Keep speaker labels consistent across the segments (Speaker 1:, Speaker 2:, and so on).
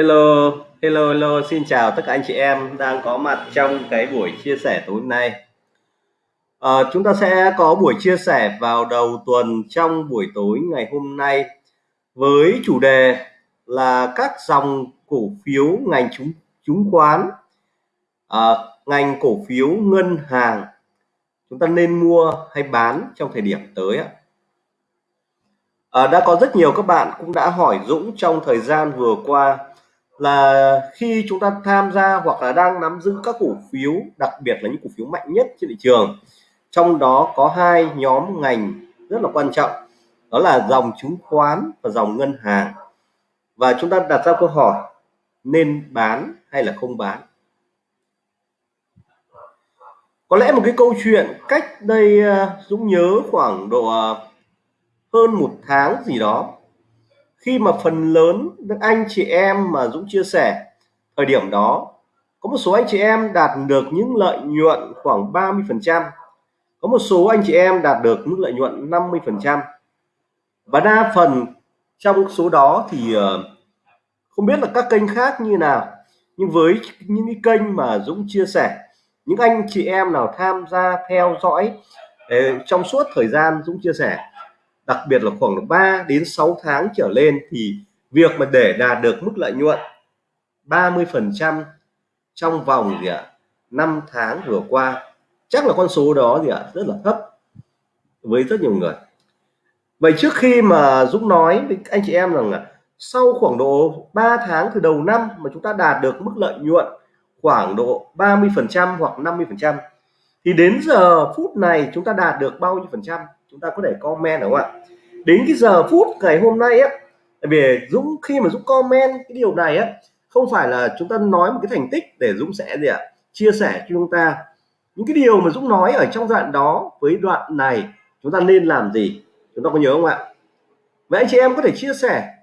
Speaker 1: Hello, hello, hello, xin chào tất cả anh chị em đang có mặt trong cái buổi chia sẻ tối nay. À, chúng ta sẽ có buổi chia sẻ vào đầu tuần trong buổi tối ngày hôm nay với chủ đề là các dòng cổ phiếu ngành chứng chứng khoán, à, ngành cổ phiếu ngân hàng chúng ta nên mua hay bán trong thời điểm tới ạ. À, đã có rất nhiều các bạn cũng đã hỏi Dũng trong thời gian vừa qua là khi chúng ta tham gia hoặc là đang nắm giữ các cổ phiếu, đặc biệt là những cổ phiếu mạnh nhất trên thị trường, trong đó có hai nhóm ngành rất là quan trọng, đó là dòng chứng khoán và dòng ngân hàng. Và chúng ta đặt ra câu hỏi, nên bán hay là không bán? Có lẽ một cái câu chuyện cách đây ờ, Dũng nhớ khoảng độ ờ, hơn một tháng gì đó khi mà phần lớn anh chị em mà Dũng chia sẻ, thời điểm đó, có một số anh chị em đạt được những lợi nhuận khoảng 30 phần trăm, có một số anh chị em đạt được mức lợi nhuận 50 phần trăm. Và đa phần trong số đó thì ờ, không biết là các kênh khác như nào, nhưng với những cái kênh mà Dũng chia sẻ, những anh chị em nào tham gia theo dõi ờ, trong suốt thời gian Dũng chia sẻ đặc biệt là khoảng 3 đến 6 tháng trở lên thì việc mà để đạt được mức lợi nhuận 30 phần trăm trong vòng gì ạ 5 tháng vừa qua, chắc là con số đó gì ạ, rất là thấp với rất nhiều người. Vậy trước khi mà Dũng nói với anh chị em rằng là sau khoảng độ 3 tháng từ đầu năm mà chúng ta đạt được mức lợi nhuận khoảng độ 30 phần trăm hoặc 50 phần trăm, thì đến giờ phút này chúng ta đạt được bao nhiêu phần trăm? Chúng ta có thể comment đúng không ạ? Đến cái giờ phút ngày hôm nay á về Dũng, khi mà Dũng comment cái điều này á, không phải là chúng ta nói một cái thành tích để Dũng sẽ gì ạ? Chia sẻ cho chúng ta. Những cái điều mà Dũng nói ở trong đoạn đó với đoạn này, chúng ta nên làm gì? Chúng ta có nhớ không ạ? Vậy anh chị em có thể chia sẻ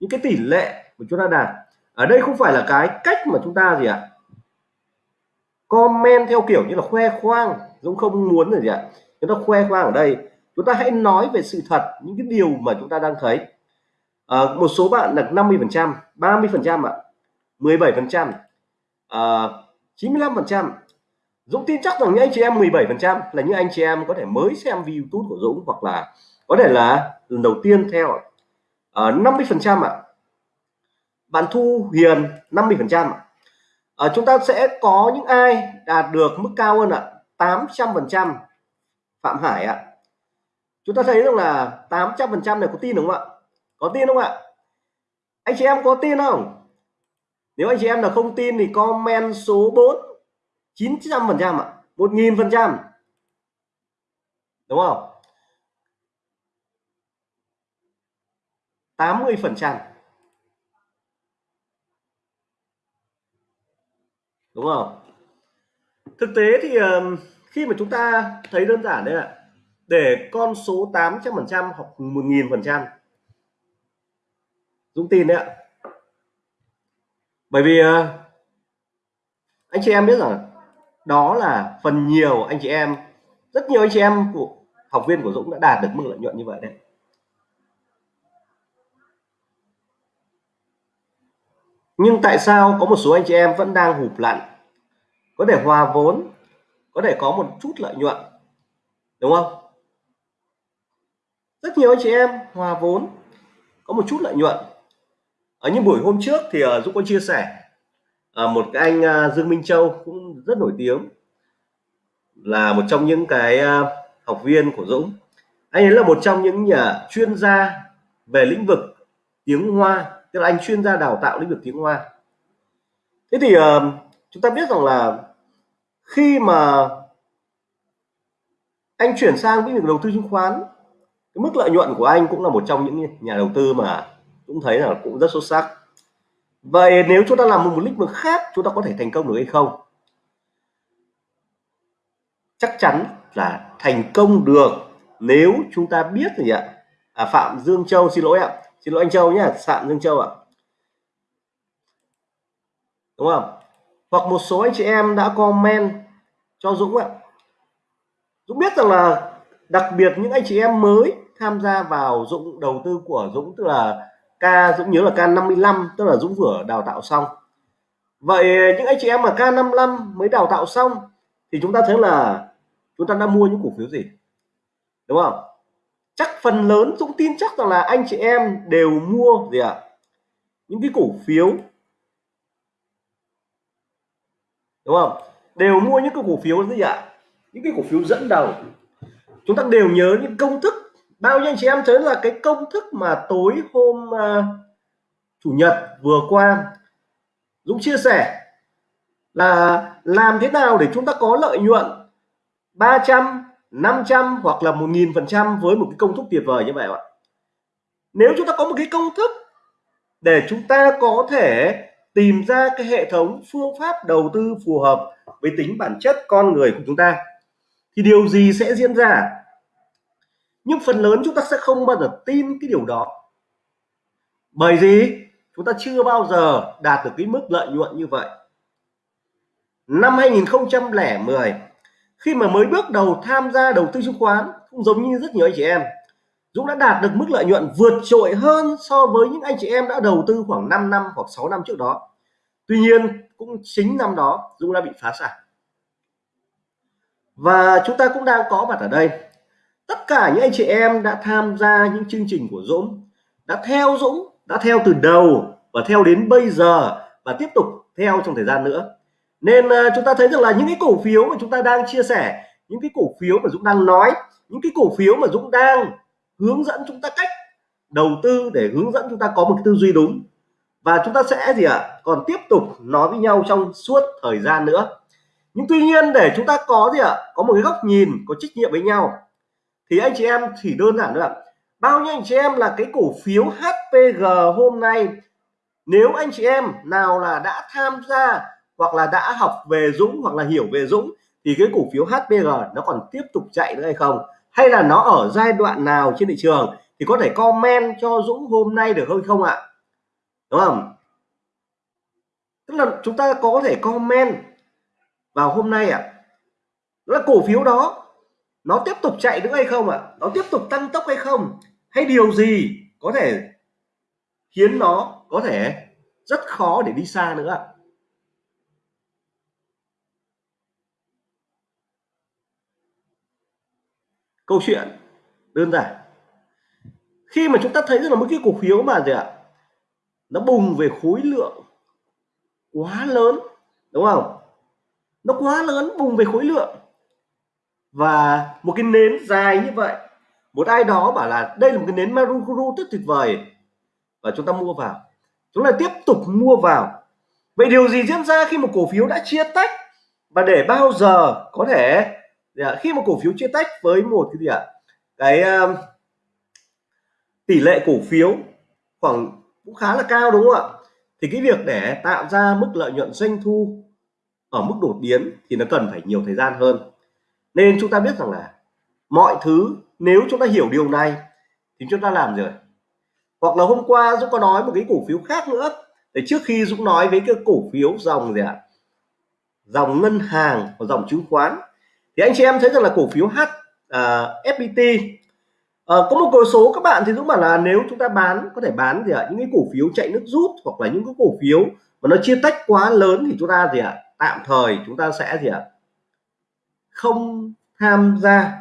Speaker 1: những cái tỷ lệ mà chúng ta đạt. Ở đây không phải là cái cách mà chúng ta gì ạ? Comment theo kiểu như là khoe khoang. Dũng không muốn là gì ạ? Chúng ta khoe khoang ở đây chúng ta hãy nói về sự thật những cái điều mà chúng ta đang thấy. À, một số bạn là 50 phần trăm 30 phần trăm ạ. 17 phần trăm. Ờ, 95 phần trăm. Dũng tin chắc rằng những anh chị em 17 phần trăm là những anh chị em có thể mới xem video YouTube của Dũng hoặc là có thể là lần đầu tiên theo à, 50 ờ, phần trăm ạ. Bạn Thu Hiền 50 phần trăm à, chúng ta sẽ có những ai đạt được mức cao hơn ạ? 800 phần trăm Phạm Hải ạ chúng ta thấy rằng là 800 phần trăm này có tin đúng không ạ? Có tin không ạ? Anh chị em có tin không? Nếu anh chị em là không tin thì comment số 4 900 phần trăm ạ 1.000 phần trăm. Đúng không? 80 phần trăm. Đúng không? Thực tế thì ờ, khi mà chúng ta thấy đơn giản đấy ạ để con số 800 phần trăm hoặc 1.000 phần trăm. Dũng tin đấy ạ. Bởi vì ờ, anh chị em biết rằng đó là phần nhiều anh chị em, rất nhiều anh chị em của học viên của Dũng đã đạt được mức lợi nhuận như vậy đấy. Nhưng tại sao có một số anh chị em vẫn đang hụp lặn? Có thể hòa vốn, có thể có một chút lợi nhuận, đúng không? Rất nhiều anh chị em hòa vốn có một chút lợi nhuận. Ở những buổi hôm trước thì uh, Dũng có chia sẻ uh, một cái anh uh, Dương Minh Châu cũng rất nổi tiếng là một trong những cái uh, học viên của Dũng. Anh ấy là một trong những nhà chuyên gia về lĩnh vực tiếng Hoa tức là anh chuyên gia đào tạo lĩnh vực tiếng Hoa. Thế thì uh, chúng ta biết rằng là khi mà anh chuyển sang lĩnh vực đầu tư chứng khoán cái mức lợi nhuận của anh cũng là một trong những nhà đầu tư mà cũng thấy là cũng rất xuất sắc. Vậy nếu chúng ta làm một, một lĩnh vực khác chúng ta có thể thành công được hay không? Chắc chắn là thành công được nếu chúng ta biết gì ạ? À, Phạm Dương Châu xin lỗi ạ. Xin lỗi anh Châu nhé Phạm Dương Châu ạ. Đúng không? Hoặc một số anh chị em đã comment cho Dũng ạ. Dũng biết rằng là đặc biệt những anh chị em mới tham gia vào Dũng, đầu tư của Dũng, tức là K, Dũng nhớ là K55 tức là Dũng vừa đào tạo xong. Vậy những anh chị em mà K55 mới đào tạo xong thì chúng ta thấy là chúng ta đã mua những cổ phiếu gì? Đúng không? Chắc phần lớn Dũng tin chắc rằng là anh chị em đều mua gì ạ? À? những cái cổ phiếu. Đúng không? Đều mua những cái cổ phiếu gì ạ? À? những cái cổ phiếu dẫn đầu. Chúng ta đều nhớ những công thức bao nhiêu anh chị em thấy là cái công thức mà tối hôm uh, chủ nhật vừa qua Dũng chia sẻ là làm thế nào để chúng ta có lợi nhuận 300 500 hoặc là 1.000 phần trăm với một cái công thức tuyệt vời như vậy ạ? Nếu chúng ta có một cái công thức để chúng ta có thể tìm ra cái hệ thống phương pháp đầu tư phù hợp với tính bản chất con người của chúng ta thì điều gì sẽ diễn ra? Nhưng phần lớn chúng ta sẽ không bao giờ tin cái điều đó. Bởi vì chúng ta chưa bao giờ đạt được cái mức lợi nhuận như vậy. Năm 2010 khi mà mới bước đầu tham gia đầu tư chứng khoán, cũng giống như rất nhiều anh chị em, Dũng đã đạt được mức lợi nhuận vượt trội hơn so với những anh chị em đã đầu tư khoảng 5 năm hoặc 6 năm trước đó. Tuy nhiên, cũng chính năm đó, Dũng đã bị phá sản. Và chúng ta cũng đang có mặt ở đây tất cả những anh chị em đã tham gia những chương trình của Dũng đã theo Dũng đã theo từ đầu và theo đến bây giờ và tiếp tục theo trong thời gian nữa nên uh, chúng ta thấy rằng là những cái cổ phiếu mà chúng ta đang chia sẻ những cái cổ phiếu mà Dũng đang nói những cái cổ phiếu mà Dũng đang hướng dẫn chúng ta cách đầu tư để hướng dẫn chúng ta có một cái tư duy đúng và chúng ta sẽ gì ạ à? còn tiếp tục nói với nhau trong suốt thời gian nữa nhưng tuy nhiên để chúng ta có gì ạ à? có một cái góc nhìn có trách nhiệm với nhau thì anh chị em chỉ đơn giản nữa bao nhiêu anh chị em là cái cổ phiếu HPG hôm nay? Nếu anh chị em nào là đã tham gia hoặc là đã học về Dũng hoặc là hiểu về Dũng thì cái cổ phiếu HPG nó còn tiếp tục chạy nữa hay không? Hay là nó ở giai đoạn nào trên thị trường? Thì có thể comment cho Dũng hôm nay được không không ạ? Đúng không? Tức là chúng ta có thể comment vào hôm nay ạ. Là cổ phiếu đó nó tiếp tục chạy nữa hay không ạ? Nó tiếp tục tăng tốc hay không? Hay điều gì có thể khiến nó có thể rất khó để đi xa nữa ạ? câu chuyện đơn giản. Khi mà chúng ta thấy rằng là một cái cổ phiếu mà gì ạ? Nó bùng về khối lượng quá lớn, đúng không? Nó quá lớn, bùng về khối lượng và một cái nến dài như vậy một ai đó bảo là đây là một cái nến Marukuru rất tuyệt vời. Và chúng ta mua vào. Chúng ta tiếp tục mua vào. Vậy điều gì diễn ra khi một cổ phiếu đã chia tách? Và để bao giờ có thể dạ, khi một cổ phiếu chia tách với một cái gì ạ? Cái um, tỷ lệ cổ phiếu khoảng cũng khá là cao đúng không ạ? Thì cái việc để tạo ra mức lợi nhuận doanh thu ở mức đột biến thì nó cần phải nhiều thời gian hơn nên chúng ta biết rằng là mọi thứ nếu chúng ta hiểu điều này thì chúng ta làm rồi? Hoặc là hôm qua Dũng có nói một cái cổ phiếu khác nữa để trước khi Dũng nói với cái cổ phiếu dòng gì ạ? Dòng ngân hàng và dòng chứng khoán thì anh chị em thấy rằng là cổ phiếu H à, uh, FPT uh, à, có một cổ số các bạn thì Dũng bảo là nếu chúng ta bán có thể bán gì ạ? Những cái cổ phiếu chạy nước rút hoặc là những cái cổ phiếu mà nó chia tách quá lớn thì chúng ta gì ạ? Tạm thời chúng ta sẽ gì ạ? Không tham gia.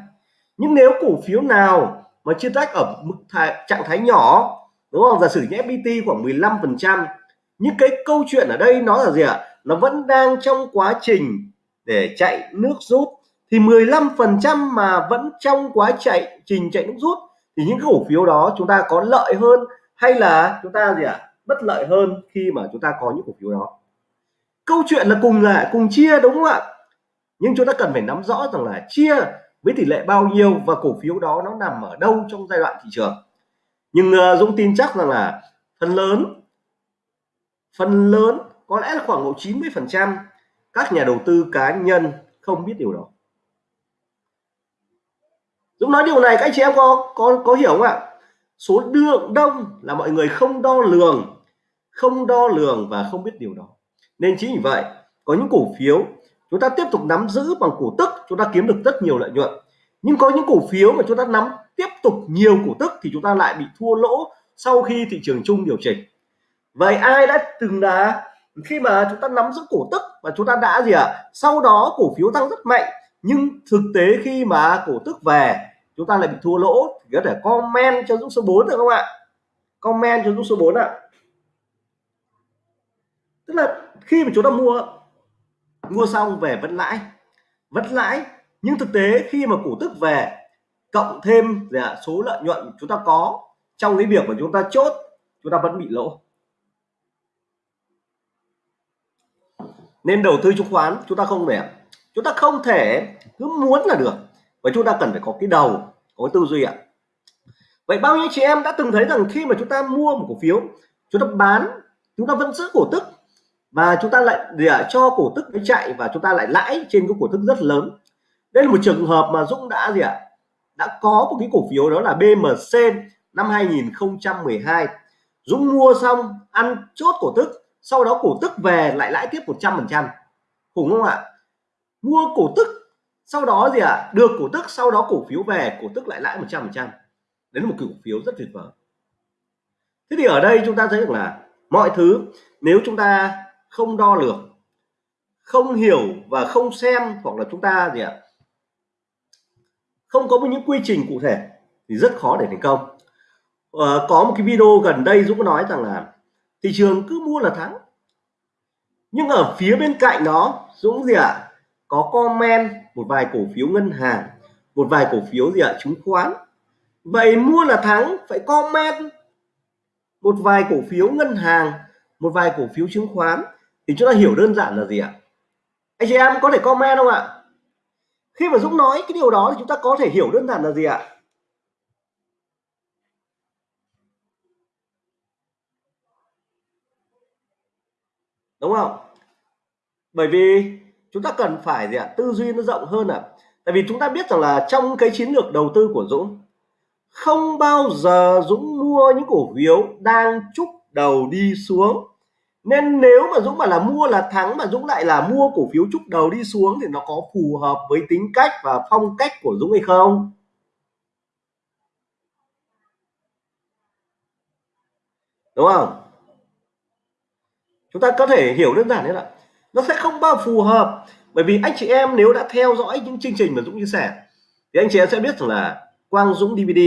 Speaker 1: Nhưng nếu cổ phiếu nào mà chia tách ở mức thái, trạng thái nhỏ đúng không? Giả sử như FPT khoảng 15 phần trăm nhưng cái câu chuyện ở đây nó là gì ạ? Nó vẫn đang trong quá trình để chạy nước rút. Thì 15 phần trăm mà vẫn trong quá chạy trình chạy nước rút thì những cổ phiếu đó chúng ta có lợi hơn hay là chúng ta gì ạ? Bất lợi hơn khi mà chúng ta có những cổ phiếu đó? Câu chuyện là cùng là cùng chia đúng không ạ? Nhưng chúng ta cần phải nắm rõ rằng là chia với tỷ lệ bao nhiêu và cổ phiếu đó nó nằm ở đâu trong giai đoạn thị trường. Nhưng uh, Dũng tin chắc rằng là phần lớn phần lớn có lẽ là khoảng độ 90 phần trăm các nhà đầu tư cá nhân không biết điều đó. Dũng nói điều này các anh chị em có có có hiểu không ạ? Số lượng đông là mọi người không đo lường không đo lường và không biết điều đó. Nên chính vì vậy có những cổ phiếu chúng ta tiếp tục nắm giữ bằng cổ tức, chúng ta kiếm được rất nhiều lợi nhuận. Nhưng có những cổ phiếu mà chúng ta nắm tiếp tục nhiều cổ tức thì chúng ta lại bị thua lỗ sau khi thị trường chung điều chỉnh. Vậy ai đã từng là khi mà chúng ta nắm giữ cổ tức và chúng ta đã gì ạ? À? sau đó cổ phiếu tăng rất mạnh, nhưng thực tế khi mà cổ tức về, chúng ta lại bị thua lỗ thì có thể comment cho Dũng số 4 được không ạ? Comment cho Dũng số 4 ạ. Tức là khi mà chúng ta mua mua xong về vẫn lãi. Vẫn lãi, nhưng thực tế khi mà cổ tức về, cộng thêm là số lợi nhuận chúng ta có trong cái việc mà chúng ta chốt, chúng ta vẫn bị lỗ. Nên đầu tư chứng khoán chúng ta không thể chúng ta không thể cứ muốn là được, và chúng ta cần phải có cái đầu, có cái tư duy ạ. Vậy bao nhiêu chị em đã từng thấy rằng khi mà chúng ta mua một cổ phiếu, chúng ta bán, chúng ta vẫn giữ cổ tức và chúng ta lại để cho cổ tức nó chạy và chúng ta lại lãi trên cái cổ tức rất lớn. Đây là một trường hợp mà Dũng đã gì ạ? Đã có một cái cổ phiếu đó là BMC năm 2012 Dũng mua xong, ăn chốt cổ tức, sau đó cổ tức về lại lãi tiếp 100 phần trăm. Khủng không ạ? Mua cổ tức, sau đó gì ạ? À? được cổ tức, sau đó cổ phiếu về, cổ tức lại lãi 100 phần trăm. Đấy là một cổ phiếu rất tuyệt vời. Thế thì ở đây chúng ta thấy được là mọi thứ, nếu chúng ta không đo lường không hiểu và không xem hoặc là chúng ta gì ạ không có những quy trình cụ thể thì rất khó để thành công à, có một cái video gần đây Dũng nói rằng là thị trường cứ mua là thắng nhưng ở phía bên cạnh đó Dũng gì ạ à? có comment một vài cổ phiếu ngân hàng một vài cổ phiếu gì ạ à? chứng khoán vậy mua là thắng phải comment một vài cổ phiếu ngân hàng một vài cổ phiếu chứng khoán thì chúng ta hiểu đơn giản là gì ạ? Anh chị em có thể comment không ạ? Khi mà Dũng nói cái điều đó thì chúng ta có thể hiểu đơn giản là gì ạ? Đúng không? Bởi vì chúng ta cần phải gì ạ? Tư duy nó rộng hơn ạ. À? tại vì chúng ta biết rằng là trong cái chiến lược đầu tư của Dũng, không bao giờ Dũng mua những cổ phiếu đang chúc đầu đi xuống nên nếu mà Dũng mà là mua là thắng mà Dũng lại là mua cổ phiếu chúc đầu đi xuống thì nó có phù hợp với tính cách và phong cách của Dũng hay không? Đúng không? Chúng ta có thể hiểu đơn giản đấy là nó sẽ không bao phù hợp. Bởi vì anh chị em nếu đã theo dõi những chương trình mà Dũng chia sẻ, thì anh chị em sẽ biết rằng là Quang Dũng DVD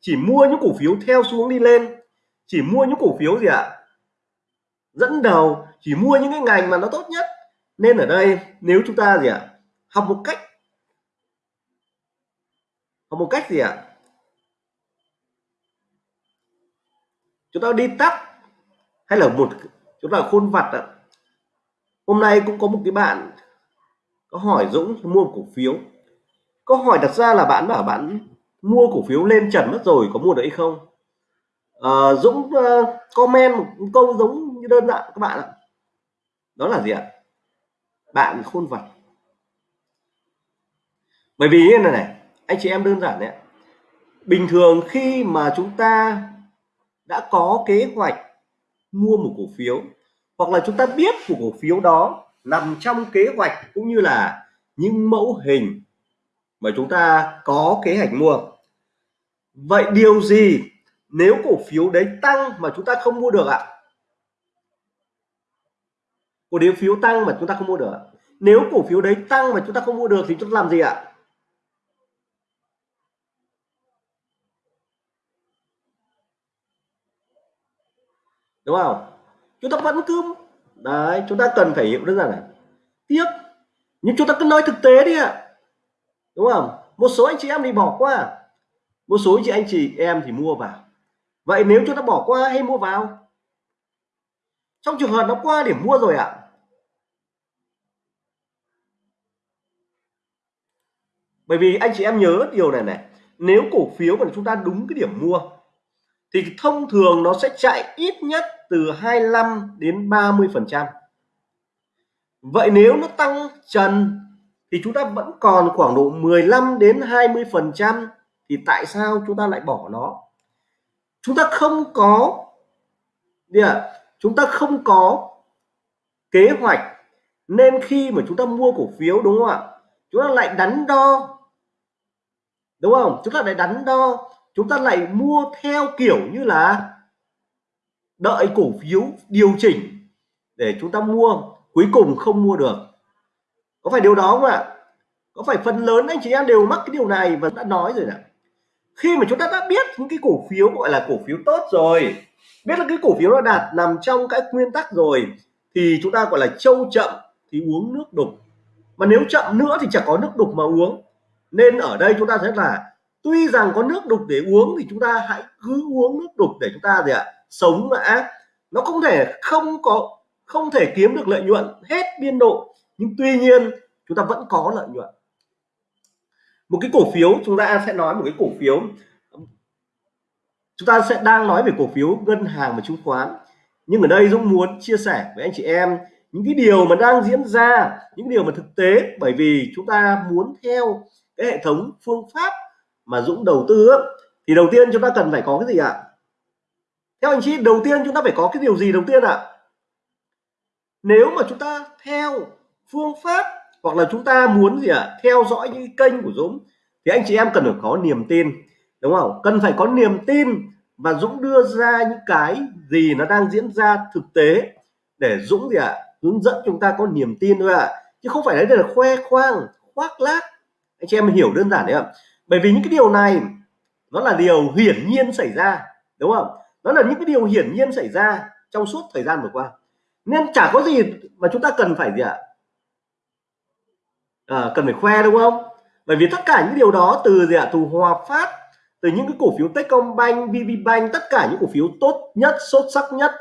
Speaker 1: chỉ mua những cổ phiếu theo xuống đi lên, chỉ mua những cổ phiếu gì ạ? Dẫn đầu chỉ mua những cái ngành mà nó tốt nhất. Nên ở đây nếu chúng ta gì ạ học một cách học một cách gì ạ? Chúng ta đi tắt hay là một chúng ta khôn vặt ạ. Hôm nay cũng có một cái bạn có hỏi Dũng mua cổ phiếu. Câu hỏi đặt ra là bạn bảo bạn mua cổ phiếu lên trần mất rồi có mua được hay không? À, Dũng uh, comment một câu giống như đơn giản, các bạn ạ. Đó là gì ạ? Bạn khôn vật. bởi vì như này này, anh chị em đơn giản đấy bình thường khi mà chúng ta đã có kế hoạch mua một cổ phiếu, hoặc là chúng ta biết của cổ phiếu đó nằm trong kế hoạch cũng như là những mẫu hình mà chúng ta có kế hoạch mua. Vậy điều gì nếu cổ phiếu đấy tăng mà chúng ta không mua được ạ? Cổ phiếu tăng mà chúng ta không mua được nếu cổ phiếu đấy tăng mà chúng ta không mua được thì chúng ta làm gì ạ? Đúng không? Chúng ta vẫn cứ đấy, chúng ta cần phải hiểu đơn giản này tiếc. Nhưng chúng ta cứ nói thực tế đi ạ. Đúng không? Một số anh chị em thì bỏ qua. Một số chị, anh chị em thì mua vào. Vậy nếu chúng ta bỏ qua hay mua vào? Trong trường hợp nó qua điểm mua rồi ạ bởi vì anh chị em nhớ điều này này nếu cổ phiếu mà chúng ta đúng cái điểm mua thì thông thường nó sẽ chạy ít nhất từ 25 đến 30 phần trăm. Vậy nếu nó tăng trần thì chúng ta vẫn còn khoảng độ 15 đến 20 phần trăm thì tại sao chúng ta lại bỏ nó? Chúng ta không có à, chúng ta không có kế hoạch nên khi mà chúng ta mua cổ phiếu đúng không ạ? Chúng ta lại đắn đo đúng không? Chúng ta lại đắn đo, chúng ta lại mua theo kiểu như là đợi cổ phiếu điều chỉnh để chúng ta mua, cuối cùng không mua được. Có phải điều đó không ạ? Có phải phần lớn anh chị em đều mắc cái điều này và đã nói rồi nè khi mà chúng ta đã biết những cái cổ phiếu gọi là cổ phiếu tốt rồi, biết là cái cổ phiếu nó đạt nằm trong cái nguyên tắc rồi, thì chúng ta gọi là trâu chậm thì uống nước đục. Mà nếu chậm nữa thì chẳng có nước đục mà uống nên ở đây chúng ta thấy là, tuy rằng có nước đục để uống thì chúng ta hãy cứ uống nước đục để chúng ta gì ạ, sống đã nó không thể không có, không thể kiếm được lợi nhuận hết biên độ, nhưng tuy nhiên chúng ta vẫn có lợi nhuận. Một cái cổ phiếu, chúng ta sẽ nói một cái cổ phiếu. Chúng ta sẽ đang nói về cổ phiếu ngân hàng và chứng khoán. Nhưng ở đây Dũng muốn chia sẻ với anh chị em những cái điều mà đang diễn ra, những điều mà thực tế. Bởi vì chúng ta muốn theo cái hệ thống phương pháp mà Dũng đầu tư thì đầu tiên chúng ta cần phải có cái gì ạ? Theo anh chị, đầu tiên chúng ta phải có cái điều gì đầu tiên ạ? Nếu mà chúng ta theo phương pháp hoặc là chúng ta muốn gì ạ? Theo dõi những kênh của Dũng, thì anh chị em cần phải có niềm tin, đúng không? Cần phải có niềm tin và Dũng đưa ra những cái gì nó đang diễn ra thực tế để Dũng gì ạ? Hướng dẫn chúng ta có niềm tin thôi ạ. Chứ không phải đấy là khoe khoang, khoác lác anh chị em hiểu đơn giản đấy ạ. Bởi vì những cái điều này nó là điều hiển nhiên xảy ra đúng không? Nó là những cái điều hiển nhiên xảy ra trong suốt thời gian vừa qua. Nên chả có gì mà chúng ta cần phải gì ạ? À, cần phải khoe đúng không? Bởi vì tất cả những điều đó từ gì ạ? Từ hòa phát từ những cái cổ phiếu Techcombank, VPBank tất cả những cổ phiếu tốt nhất xuất sắc nhất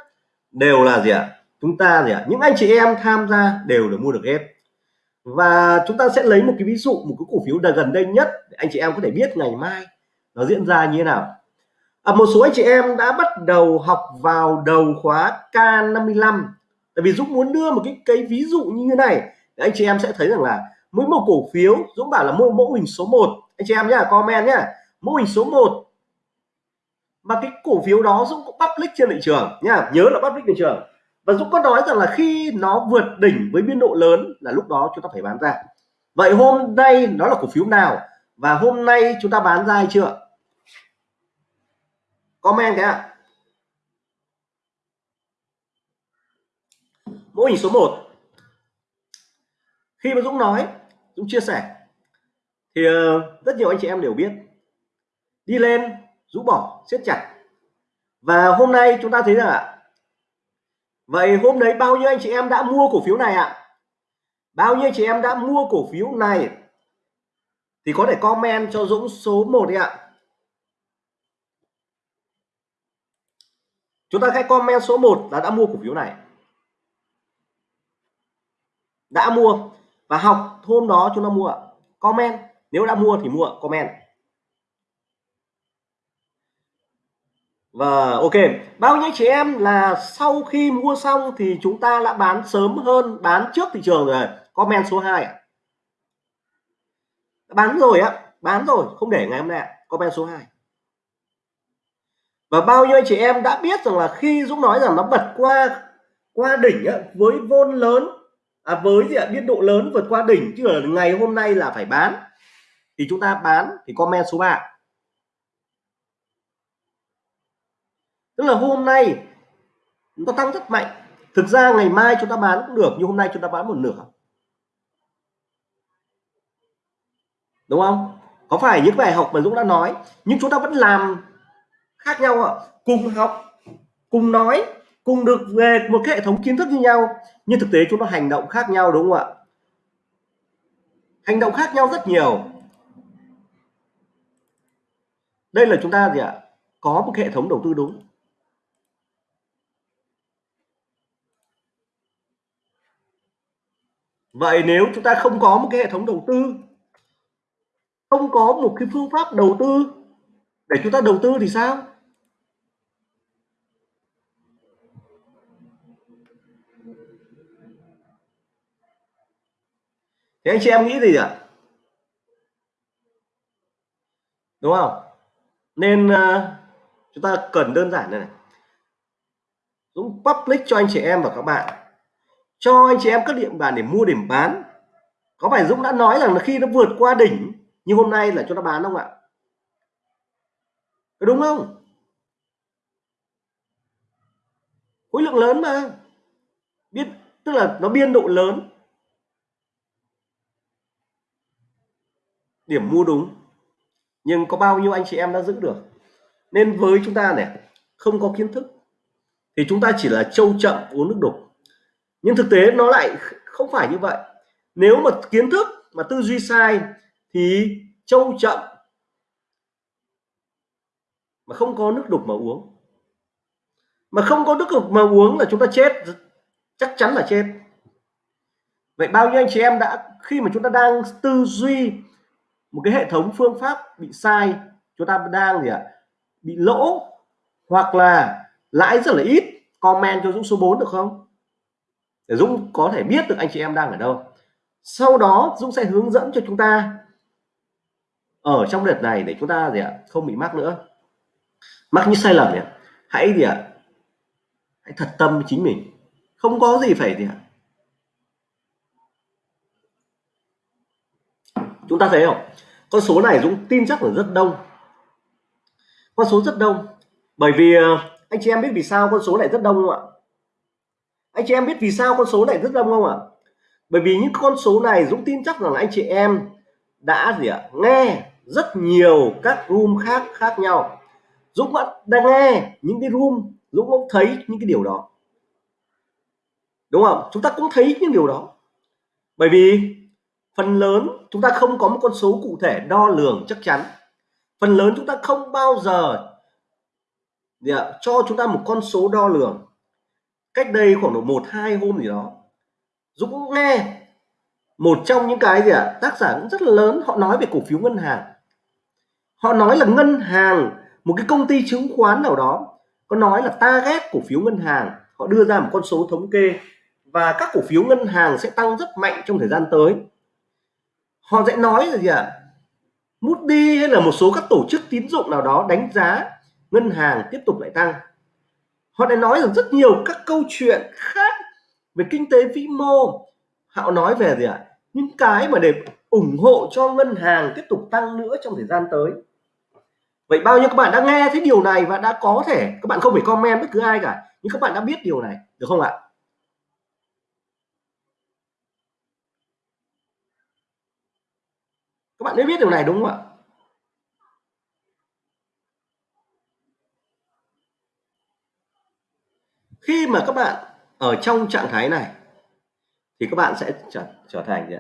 Speaker 1: đều là gì ạ? Chúng ta gì ạ? Những anh chị em tham gia đều được mua được hết và chúng ta sẽ lấy một cái ví dụ một cái cổ phiếu là gần đây nhất để anh chị em có thể biết ngày mai nó diễn ra như thế nào. À, một số anh chị em đã bắt đầu học vào đầu khóa K55 tại vì Dũng muốn đưa một cái cái ví dụ như thế này để anh chị em sẽ thấy rằng là mỗi một cổ phiếu Dũng bảo là mô mẫu hình số 1 anh chị em nhá comment nhá. Mô hình số 1 mà cái cổ phiếu đó Dũng cũng public trên thị trường nhá nhớ là public thị trường và Dũng có nói rằng là khi nó vượt đỉnh với biên độ lớn là lúc đó chúng ta phải bán ra. Vậy hôm nay nó là cổ phiếu nào? Và hôm nay chúng ta bán ra hay chưa? Comment cái ạ. Mô hình số 1 khi mà Dũng nói, Dũng chia sẻ, thì ờ, rất nhiều anh chị em đều biết. Đi lên rũ bỏ, siết chặt. Và hôm nay chúng ta thấy rằng ạ vậy hôm đấy bao nhiêu anh chị em đã mua cổ phiếu này ạ? Bao nhiêu chị em đã mua cổ phiếu này? Thì có thể comment cho Dũng số 1 đi ạ. Chúng ta hãy comment số 1 là đã mua cổ phiếu này. Đã mua. Và học hôm đó chúng ta mua comment. Nếu đã mua thì mua, comment. Và ok bao nhiêu chị em là sau khi mua xong thì chúng ta đã bán sớm hơn bán trước thị trường rồi. Comment số 2 ạ. Bán rồi á bán rồi không để ngày hôm nay comment số 2 và bao nhiêu chị em đã biết rằng là khi Dũng nói rằng nó bật qua qua đỉnh á, với vôn lớn à, với gì ạ biên độ lớn vượt qua đỉnh chứ ở ngày hôm nay là phải bán thì chúng ta bán thì comment số 3 tức là hôm nay nó tăng rất mạnh. Thực ra ngày mai chúng ta bán cũng được, nhưng hôm nay chúng ta bán một nửa. Đúng không? Có phải những bài học mà Dũng đã nói, nhưng chúng ta vẫn làm khác nhau ạ. Cùng học, cùng nói, cùng được về một cái hệ thống kiến thức như nhau, nhưng thực tế chúng ta hành động khác nhau, đúng không ạ? Hành động khác nhau rất nhiều. Đây là chúng ta gì ạ? Có một hệ thống đầu tư đúng. Vậy nếu chúng ta không có một cái hệ thống đầu tư không có một cái phương pháp đầu tư để chúng ta đầu tư thì sao? Thế anh chị em nghĩ gì ạ? Đúng không? Nên uh, chúng ta cần đơn giản này, này. Dũng public cho anh chị em và các bạn cho anh chị em các điểm bàn để mua điểm bán. Có phải Dũng đã nói rằng là khi nó vượt qua đỉnh như hôm nay là cho nó bán không ạ? Đúng không? Khối lượng lớn mà. Biết, tức là nó biên độ lớn. Điểm mua đúng. Nhưng có bao nhiêu anh chị em đã giữ được? Nên với chúng ta này, không có kiến thức, thì chúng ta chỉ là trâu chậm, uống nước đục nhưng thực tế nó lại không phải như vậy. Nếu mà kiến thức, mà tư duy sai thì trâu chậm, mà không có nước đục mà uống. Mà không có nước đục mà uống là chúng ta chết, chắc chắn là chết. Vậy bao nhiêu anh chị em đã, khi mà chúng ta đang tư duy một cái hệ thống phương pháp bị sai, chúng ta đang gì ạ, bị lỗ hoặc là lãi rất là ít, comment cho Dũng số 4 được không? Để Dũng có thể biết được anh chị em đang ở đâu. Sau đó, Dũng sẽ hướng dẫn cho chúng ta ở trong đợt này để chúng ta gì ạ, không bị mắc nữa. Mắc những sai lầm nhỉ. Hãy gì ạ, hãy thật tâm với chính mình. Không có gì phải gì ạ. Chúng ta thấy không? Con số này Dũng tin chắc là rất đông. Con số rất đông. Bởi vì ờ, anh chị em biết vì sao con số này rất đông không ạ? Anh chị em biết vì sao con số này rất đông không ạ? Bởi vì những con số này Dũng tin chắc rằng là anh chị em đã gì ạ? Nghe rất nhiều các room khác khác nhau. Dũng vẫn đang nghe những cái room Dũng cũng thấy những cái điều đó. Đúng không? Chúng ta cũng thấy những điều đó. Bởi vì phần lớn chúng ta không có một con số cụ thể đo lường chắc chắn. Phần lớn chúng ta không bao giờ yeah, cho chúng ta một con số đo lường cách đây khoảng độ một hai hôm gì đó Dũng cũng nghe một trong những cái gì ạ à, tác giả cũng rất là lớn họ nói về cổ phiếu ngân hàng họ nói là ngân hàng một cái công ty chứng khoán nào đó có nói là ta ghét cổ phiếu ngân hàng họ đưa ra một con số thống kê và các cổ phiếu ngân hàng sẽ tăng rất mạnh trong thời gian tới họ sẽ nói là gì ạ à? Moody hay là một số các tổ chức tín dụng nào đó đánh giá ngân hàng tiếp tục lại tăng họ đã nói rằng rất nhiều các câu chuyện khác về kinh tế vĩ mô. Họ nói về gì ạ? À? những cái mà để ủng hộ cho ngân hàng tiếp tục tăng nữa trong thời gian tới. Vậy bao nhiêu các bạn đã nghe thấy điều này và đã có thể, các bạn không phải comment bất cứ ai cả, nhưng các bạn đã biết điều này, được không ạ? Các bạn đã biết điều này đúng không ạ? Khi mà các bạn ở trong trạng thái này thì các bạn sẽ trở, trở thành gì?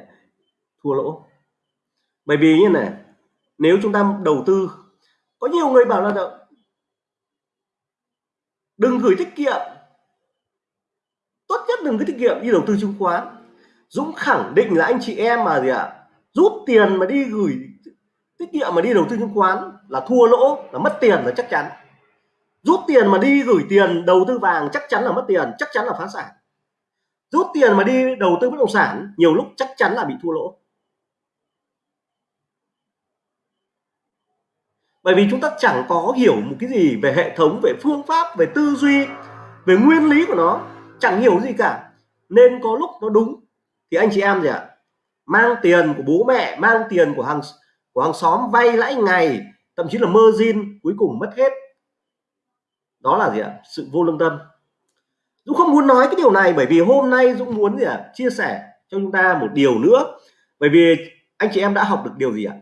Speaker 1: thua lỗ. Bởi vì như này nếu chúng ta đầu tư có nhiều người bảo là đừng gửi tiết kiệm. Tốt nhất đừng gửi tiết kiệm đi đầu tư chứng khoán. Dũng khẳng định là anh chị em mà gì ạ? À, rút tiền mà đi gửi tiết kiệm mà đi đầu tư chứng khoán là thua lỗ là mất tiền là chắc chắn rút tiền mà đi gửi tiền đầu tư vàng chắc chắn là mất tiền, chắc chắn là phá sản. Rút tiền mà đi đầu tư bất động sản, nhiều lúc chắc chắn là bị thua lỗ. Bởi vì chúng ta chẳng có hiểu một cái gì về hệ thống, về phương pháp, về tư duy, về nguyên lý của nó, chẳng hiểu gì cả. Nên có lúc nó đúng, thì anh chị em gì ạ? Mang tiền của bố mẹ, mang tiền của hàng của hàng xóm vay lãi ngày, thậm chí là margin cuối cùng mất hết đó là gì ạ? Sự vô lương tâm. Dũng không muốn nói cái điều này bởi vì hôm nay Dũng muốn gì ạ? Chia sẻ cho chúng ta một điều nữa. Bởi vì anh chị em đã học được điều gì ạ?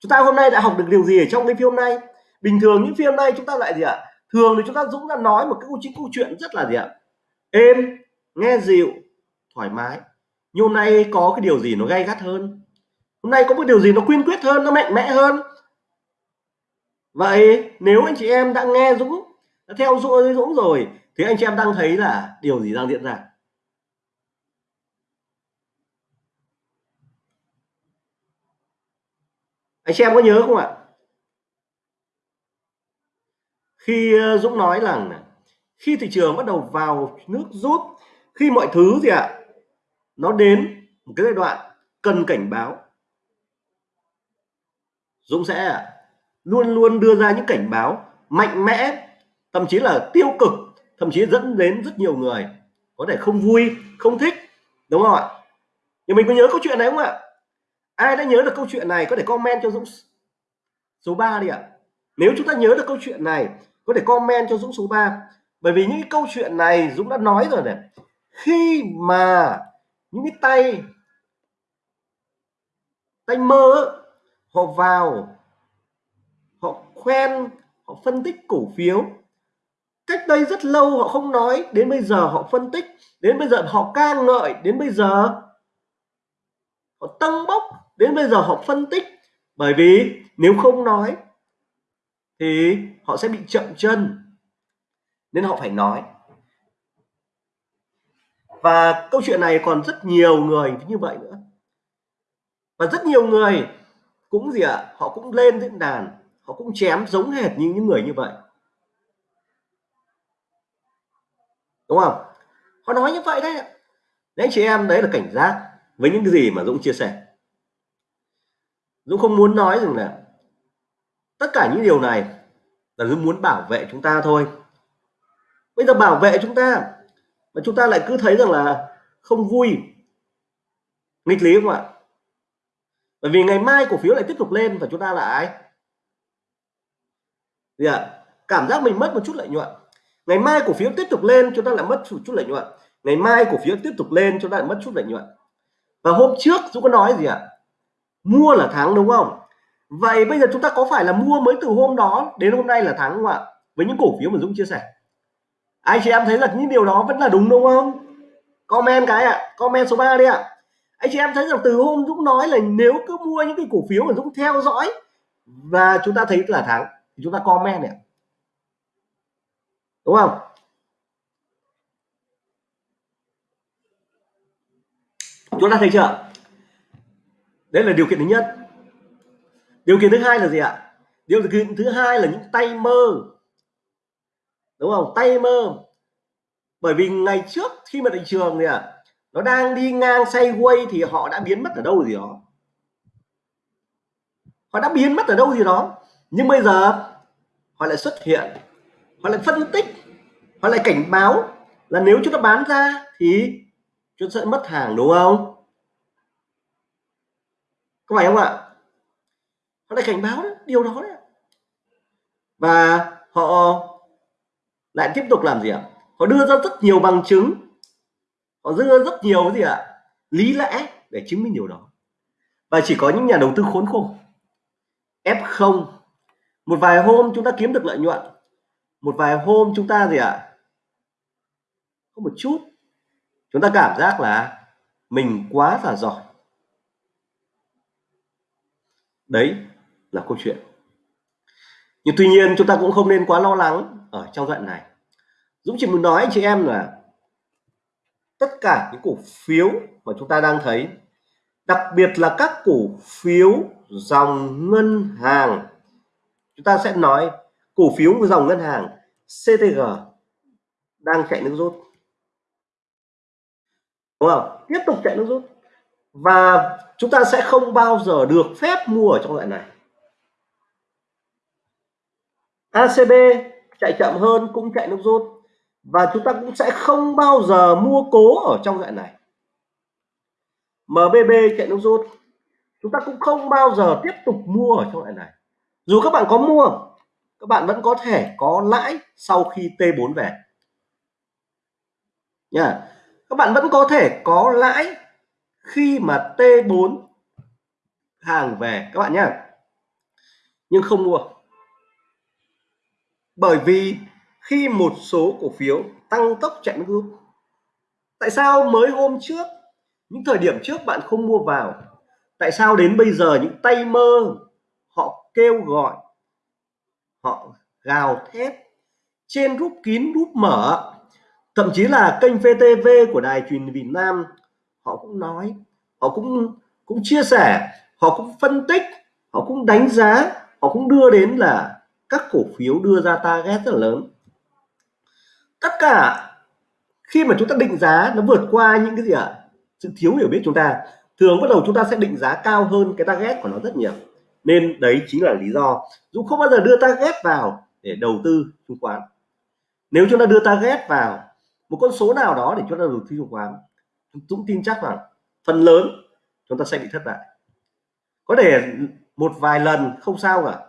Speaker 1: Chúng ta hôm nay đã học được điều gì ở trong cái phim này? Bình thường những phim này chúng ta lại gì ạ? Thường thì chúng ta Dũng đã nói một cái câu chính câu chuyện rất là gì ạ? Êm, nghe dịu, thoải mái. Nhưng hôm nay có cái điều gì nó gay gắt hơn? Hôm nay có một điều gì nó quyên quyết hơn, nó mạnh mẽ hơn? Vậy nếu anh chị em đã nghe Dũng đã theo dõi Dũng rồi. Thì anh chị em đang thấy là điều gì đang diễn ra? Anh chị em có nhớ không ạ? Khi ờ, Dũng nói rằng khi thị trường bắt đầu vào nước rút, khi mọi thứ gì ạ, nó đến một cái giai đoạn cần cảnh báo. Dũng sẽ luôn luôn đưa ra những cảnh báo mạnh mẽ thậm chí là tiêu cực, thậm chí dẫn đến rất nhiều người có thể không vui, không thích, đúng không ạ? Nhưng mình có nhớ câu chuyện này không ạ? Ai đã nhớ được câu chuyện này có thể comment cho Dũng số 3 đi ạ. Nếu chúng ta nhớ được câu chuyện này, có thể comment cho Dũng số 3 bởi vì những câu chuyện này Dũng đã nói rồi này, khi mà những cái tay tay mơ họ vào, họ khoen, họ phân tích cổ phiếu cách đây rất lâu họ không nói đến bây giờ họ phân tích đến bây giờ họ ca ngợi đến bây giờ họ tăng bốc đến bây giờ họ phân tích. Bởi vì nếu không nói thì họ sẽ bị chậm chân nên họ phải nói. Và câu chuyện này còn rất nhiều người như vậy nữa. Và rất nhiều người cũng gì ạ à, họ cũng lên diễn đàn họ cũng chém giống hệt như những người như vậy. Đúng không? Họ nói như vậy đấy đấy, chị em, đấy là cảnh giác với những cái gì mà Dũng chia sẻ. Dũng không muốn nói rằng là tất cả những điều này là Dũng muốn bảo vệ chúng ta thôi. Bây giờ bảo vệ chúng ta mà chúng ta lại cứ thấy rằng là không vui. Nghịch lý không ạ? Bởi vì ngày mai cổ phiếu lại tiếp tục lên và chúng ta lại gì ạ, cảm giác mình mất một chút lợi nhuận ngày mai cổ phiếu tiếp tục lên, chúng ta lại mất chút lợi nhuận. Ngày mai cổ phiếu tiếp tục lên, chúng ta lại mất chút lợi nhuận. Và hôm trước chúng có nói gì ạ? À? mua là thắng, đúng không? Vậy bây giờ chúng ta có phải là mua mới từ hôm đó đến hôm nay là thắng không ạ? Với những cổ phiếu mà Dũng chia sẻ. Anh chị em thấy là những điều đó vẫn là đúng đúng không? Comment cái ạ. À. comment số 3 đi ạ. À. anh chị em thấy rằng từ hôm Dũng nói là nếu cứ mua những cái cổ phiếu mà Dũng theo dõi và chúng ta thấy là thắng, thì chúng ta comment này đúng không? Chúng ta thấy chưa? Đấy là điều kiện thứ nhất. Điều kiện thứ hai là gì ạ? Điều kiện thứ hai là những tay mơ. Đúng không? Tay mơ. Bởi vì ngày trước khi mà thị trường này ạ nó đang đi ngang sideways thì họ đã biến mất ở đâu gì đó? Họ đã biến mất ở đâu gì đó? Nhưng bây giờ họ lại xuất hiện họ lại phân tích họ lại cảnh báo là nếu chúng ta bán ra thì chúng ta sẽ mất hàng đúng không? Có phải không ạ? Họ lại cảnh báo đấy, điều đó đấy và họ lại tiếp tục làm gì ạ? Họ đưa ra rất nhiều bằng chứng họ đưa ra rất nhiều cái gì ạ? Lý lẽ để chứng minh điều đó. Và chỉ có những nhà đầu tư khốn khổ F0 một vài hôm chúng ta kiếm được lợi nhuận một vài hôm chúng ta gì ạ? Có một chút. Chúng ta cảm giác là mình quá là giỏi. Đấy là câu chuyện. Nhưng tuy nhiên chúng ta cũng không nên quá lo lắng ở trong đoạn này. Dũng chỉ muốn nói anh chị em là tất cả những cổ phiếu mà chúng ta đang thấy, đặc biệt là các cổ phiếu dòng ngân hàng, chúng ta sẽ nói cổ phiếu dòng ngân hàng CTG đang chạy nước rút. Đúng không? Tiếp tục chạy nước rút. Và chúng ta sẽ không bao giờ được phép mua ở trong loại này. ACB chạy chậm hơn, cũng chạy nước rút. Và chúng ta cũng sẽ không bao giờ mua cố ở trong loại này. MBB chạy nước rút. Chúng ta cũng không bao giờ tiếp tục mua ở trong loại này. Dù các bạn có mua các bạn vẫn có thể có lãi sau khi T4 về. Nha. Các bạn vẫn có thể có lãi khi mà T4 hàng về, các bạn nhé nhưng không mua. Bởi vì khi một số cổ phiếu tăng tốc chạy nước rút, tại sao mới hôm trước, những thời điểm trước bạn không mua vào? Tại sao đến bây giờ những tay mơ họ kêu gọi họ gào thét trên rút kín rút mở. Thậm chí là kênh VTV của đài truyền Việt Nam, họ cũng nói, họ cũng cũng chia sẻ, họ cũng phân tích, họ cũng đánh giá, họ cũng đưa đến là các cổ phiếu đưa ra target rất là lớn. Tất cả khi mà chúng ta định giá, nó vượt qua những cái gì ạ? À? sự thiếu hiểu biết chúng ta, thường bắt đầu chúng ta sẽ định giá cao hơn cái target của nó rất nhiều nên đấy chính là lý do Dũng không bao giờ đưa target vào để đầu tư chứng khoán. Nếu chúng ta đưa target vào một con số nào đó để chúng ta đầu tư chứng khoán Dũng tin chắc rằng phần lớn chúng ta sẽ bị thất bại. Có thể một vài lần không sao cả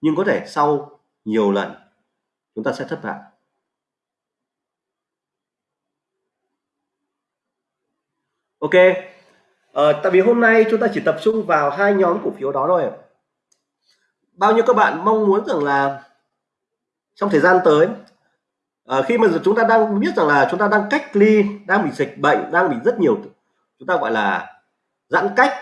Speaker 1: nhưng có thể sau nhiều lần chúng ta sẽ thất bại. Ok ờ, tại vì hôm nay chúng ta chỉ tập trung vào hai nhóm cổ phiếu đó thôi bao nhiêu các bạn mong muốn rằng là trong thời gian tới à, khi mà chúng ta đang biết rằng là chúng ta đang cách ly đang bị dịch bệnh đang bị rất nhiều chúng ta gọi là giãn cách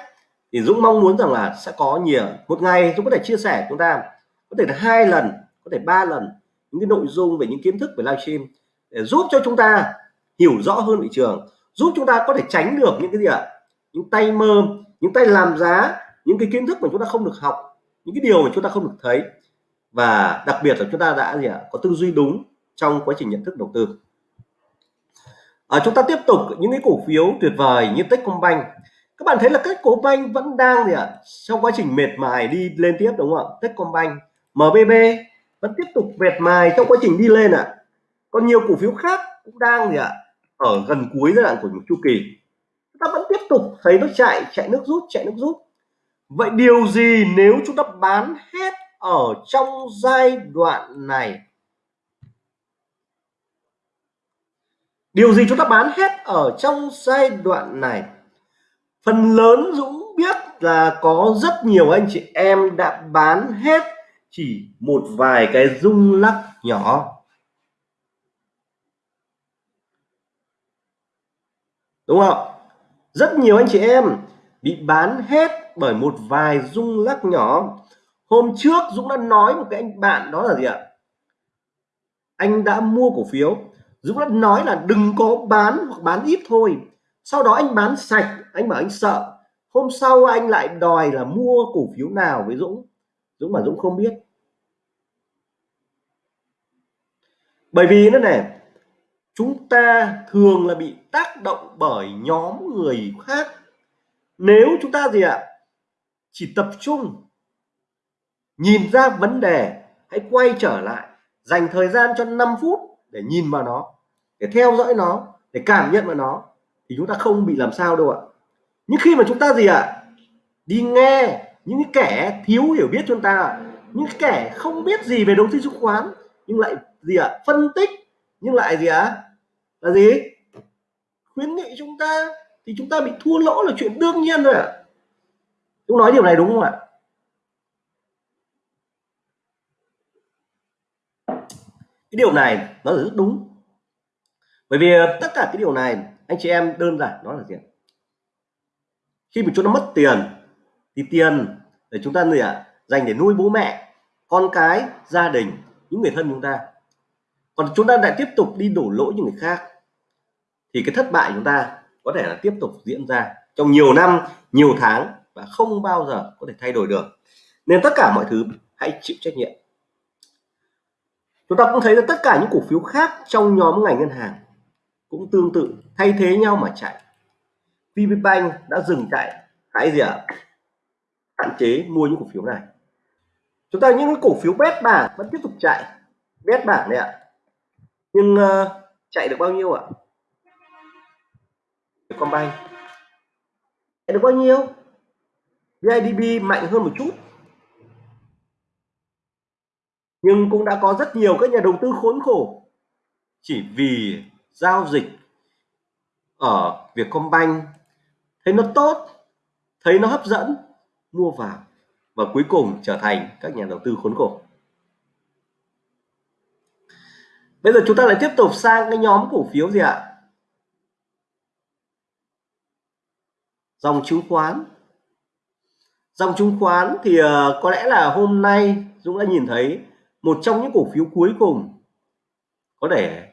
Speaker 1: thì Dũng mong muốn rằng là sẽ có nhiều. Một ngày Dũng có thể chia sẻ chúng ta có thể là hai lần có thể ba lần những cái nội dung về những kiến thức về livestream để giúp cho chúng ta hiểu rõ hơn thị trường giúp chúng ta có thể tránh được những cái gì ạ? Những tay mơ những tay làm giá những cái kiến thức mà chúng ta không được học những cái điều mà chúng ta không được thấy và đặc biệt là chúng ta đã gì ạ có tư duy đúng trong quá trình nhận thức đầu tư. À, chúng ta tiếp tục những cái cổ phiếu tuyệt vời như Techcombank. Các bạn thấy là Techcombank vẫn đang gì ạ trong quá trình mệt mài đi lên tiếp đúng không ạ? Techcombank MBB vẫn tiếp tục mệt mài trong quá trình đi lên ạ. Còn nhiều cổ phiếu khác cũng đang gì ạ ở gần cuối giai đoạn của một chu kỳ. Chúng ta vẫn tiếp tục thấy nó chạy chạy nước rút chạy nước rút vậy điều gì nếu chúng ta bán hết ở trong giai đoạn này? Điều gì chúng ta bán hết ở trong giai đoạn này? Phần lớn Dũng biết là có rất nhiều anh chị em đã bán hết chỉ một vài cái rung lắc nhỏ. Đúng không? Rất nhiều anh chị em bị bán hết bởi một vài rung lắc nhỏ. Hôm trước Dũng đã nói một cái anh bạn, đó là gì ạ? Anh đã mua cổ phiếu. Dũng đã nói là đừng có bán hoặc bán ít thôi. Sau đó anh bán sạch, anh bảo anh sợ. Hôm sau anh lại đòi là mua cổ phiếu nào với Dũng? Dũng mà Dũng không biết. Bởi vì nó này chúng ta thường là bị tác động bởi nhóm người khác. Nếu chúng ta gì ạ? Chỉ tập trung. Nhìn ra vấn đề, hãy quay trở lại, dành thời gian cho 5 phút để nhìn vào nó, để theo dõi nó, để cảm nhận vào nó, thì chúng ta không bị làm sao đâu ạ. Nhưng khi mà chúng ta gì ạ? Đi nghe những kẻ thiếu hiểu biết chúng ta, những kẻ không biết gì về đầu tư chứng khoán, nhưng lại gì ạ? Phân tích, nhưng lại gì ạ? Là gì? Khuyến nghị chúng ta, thì chúng ta bị thua lỗ là chuyện đương nhiên rồi ạ chúng nói điều này đúng không ạ? Cái điều này nó là rất đúng. Bởi vì ờ, tất cả cái điều này, anh chị em đơn giản nó là gì khi mà chúng ta mất tiền, thì tiền để chúng ta gì ạ? Dành để nuôi bố mẹ, con cái, gia đình, những người thân chúng ta. Còn chúng ta lại tiếp tục đi đổ lỗi những người khác, thì cái thất bại chúng ta có thể là tiếp tục diễn ra trong nhiều năm, nhiều tháng và không bao giờ có thể thay đổi được. Nên tất cả mọi thứ hãy chịu trách nhiệm. Chúng ta cũng thấy là tất cả những cổ phiếu khác trong nhóm ngành ngân hàng cũng tương tự thay thế nhau mà chạy. VPBank đã dừng chạy hãy gì ạ? Hạn chế mua những cổ phiếu này. Chúng ta những cổ phiếu bét bảng vẫn tiếp tục chạy. Bét bảng này ạ. Nhưng uh, chạy được bao nhiêu ạ? Combank chạy được bao nhiêu? VIDB mạnh hơn một chút. Nhưng cũng đã có rất nhiều các nhà đầu tư khốn khổ chỉ vì giao dịch ở Vietcombank. Thấy nó tốt, thấy nó hấp dẫn, mua vào và cuối cùng trở thành các nhà đầu tư khốn khổ. Bây giờ chúng ta lại tiếp tục sang cái nhóm cổ phiếu gì ạ? Dòng chứng khoán dòng chứng khoán thì uh, có lẽ là hôm nay Dũng đã nhìn thấy một trong những cổ phiếu cuối cùng có thể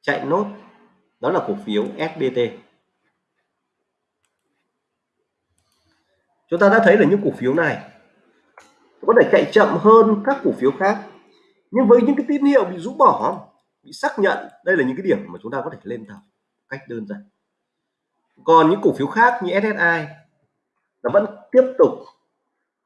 Speaker 1: chạy nốt đó là cổ phiếu SBT chúng ta đã thấy là những cổ phiếu này có thể chạy chậm hơn các cổ phiếu khác nhưng với những cái tín hiệu bị rũ bỏ bị xác nhận đây là những cái điểm mà chúng ta có thể lên tàu cách đơn giản. Còn những cổ phiếu khác như SSI nó vẫn tiếp tục.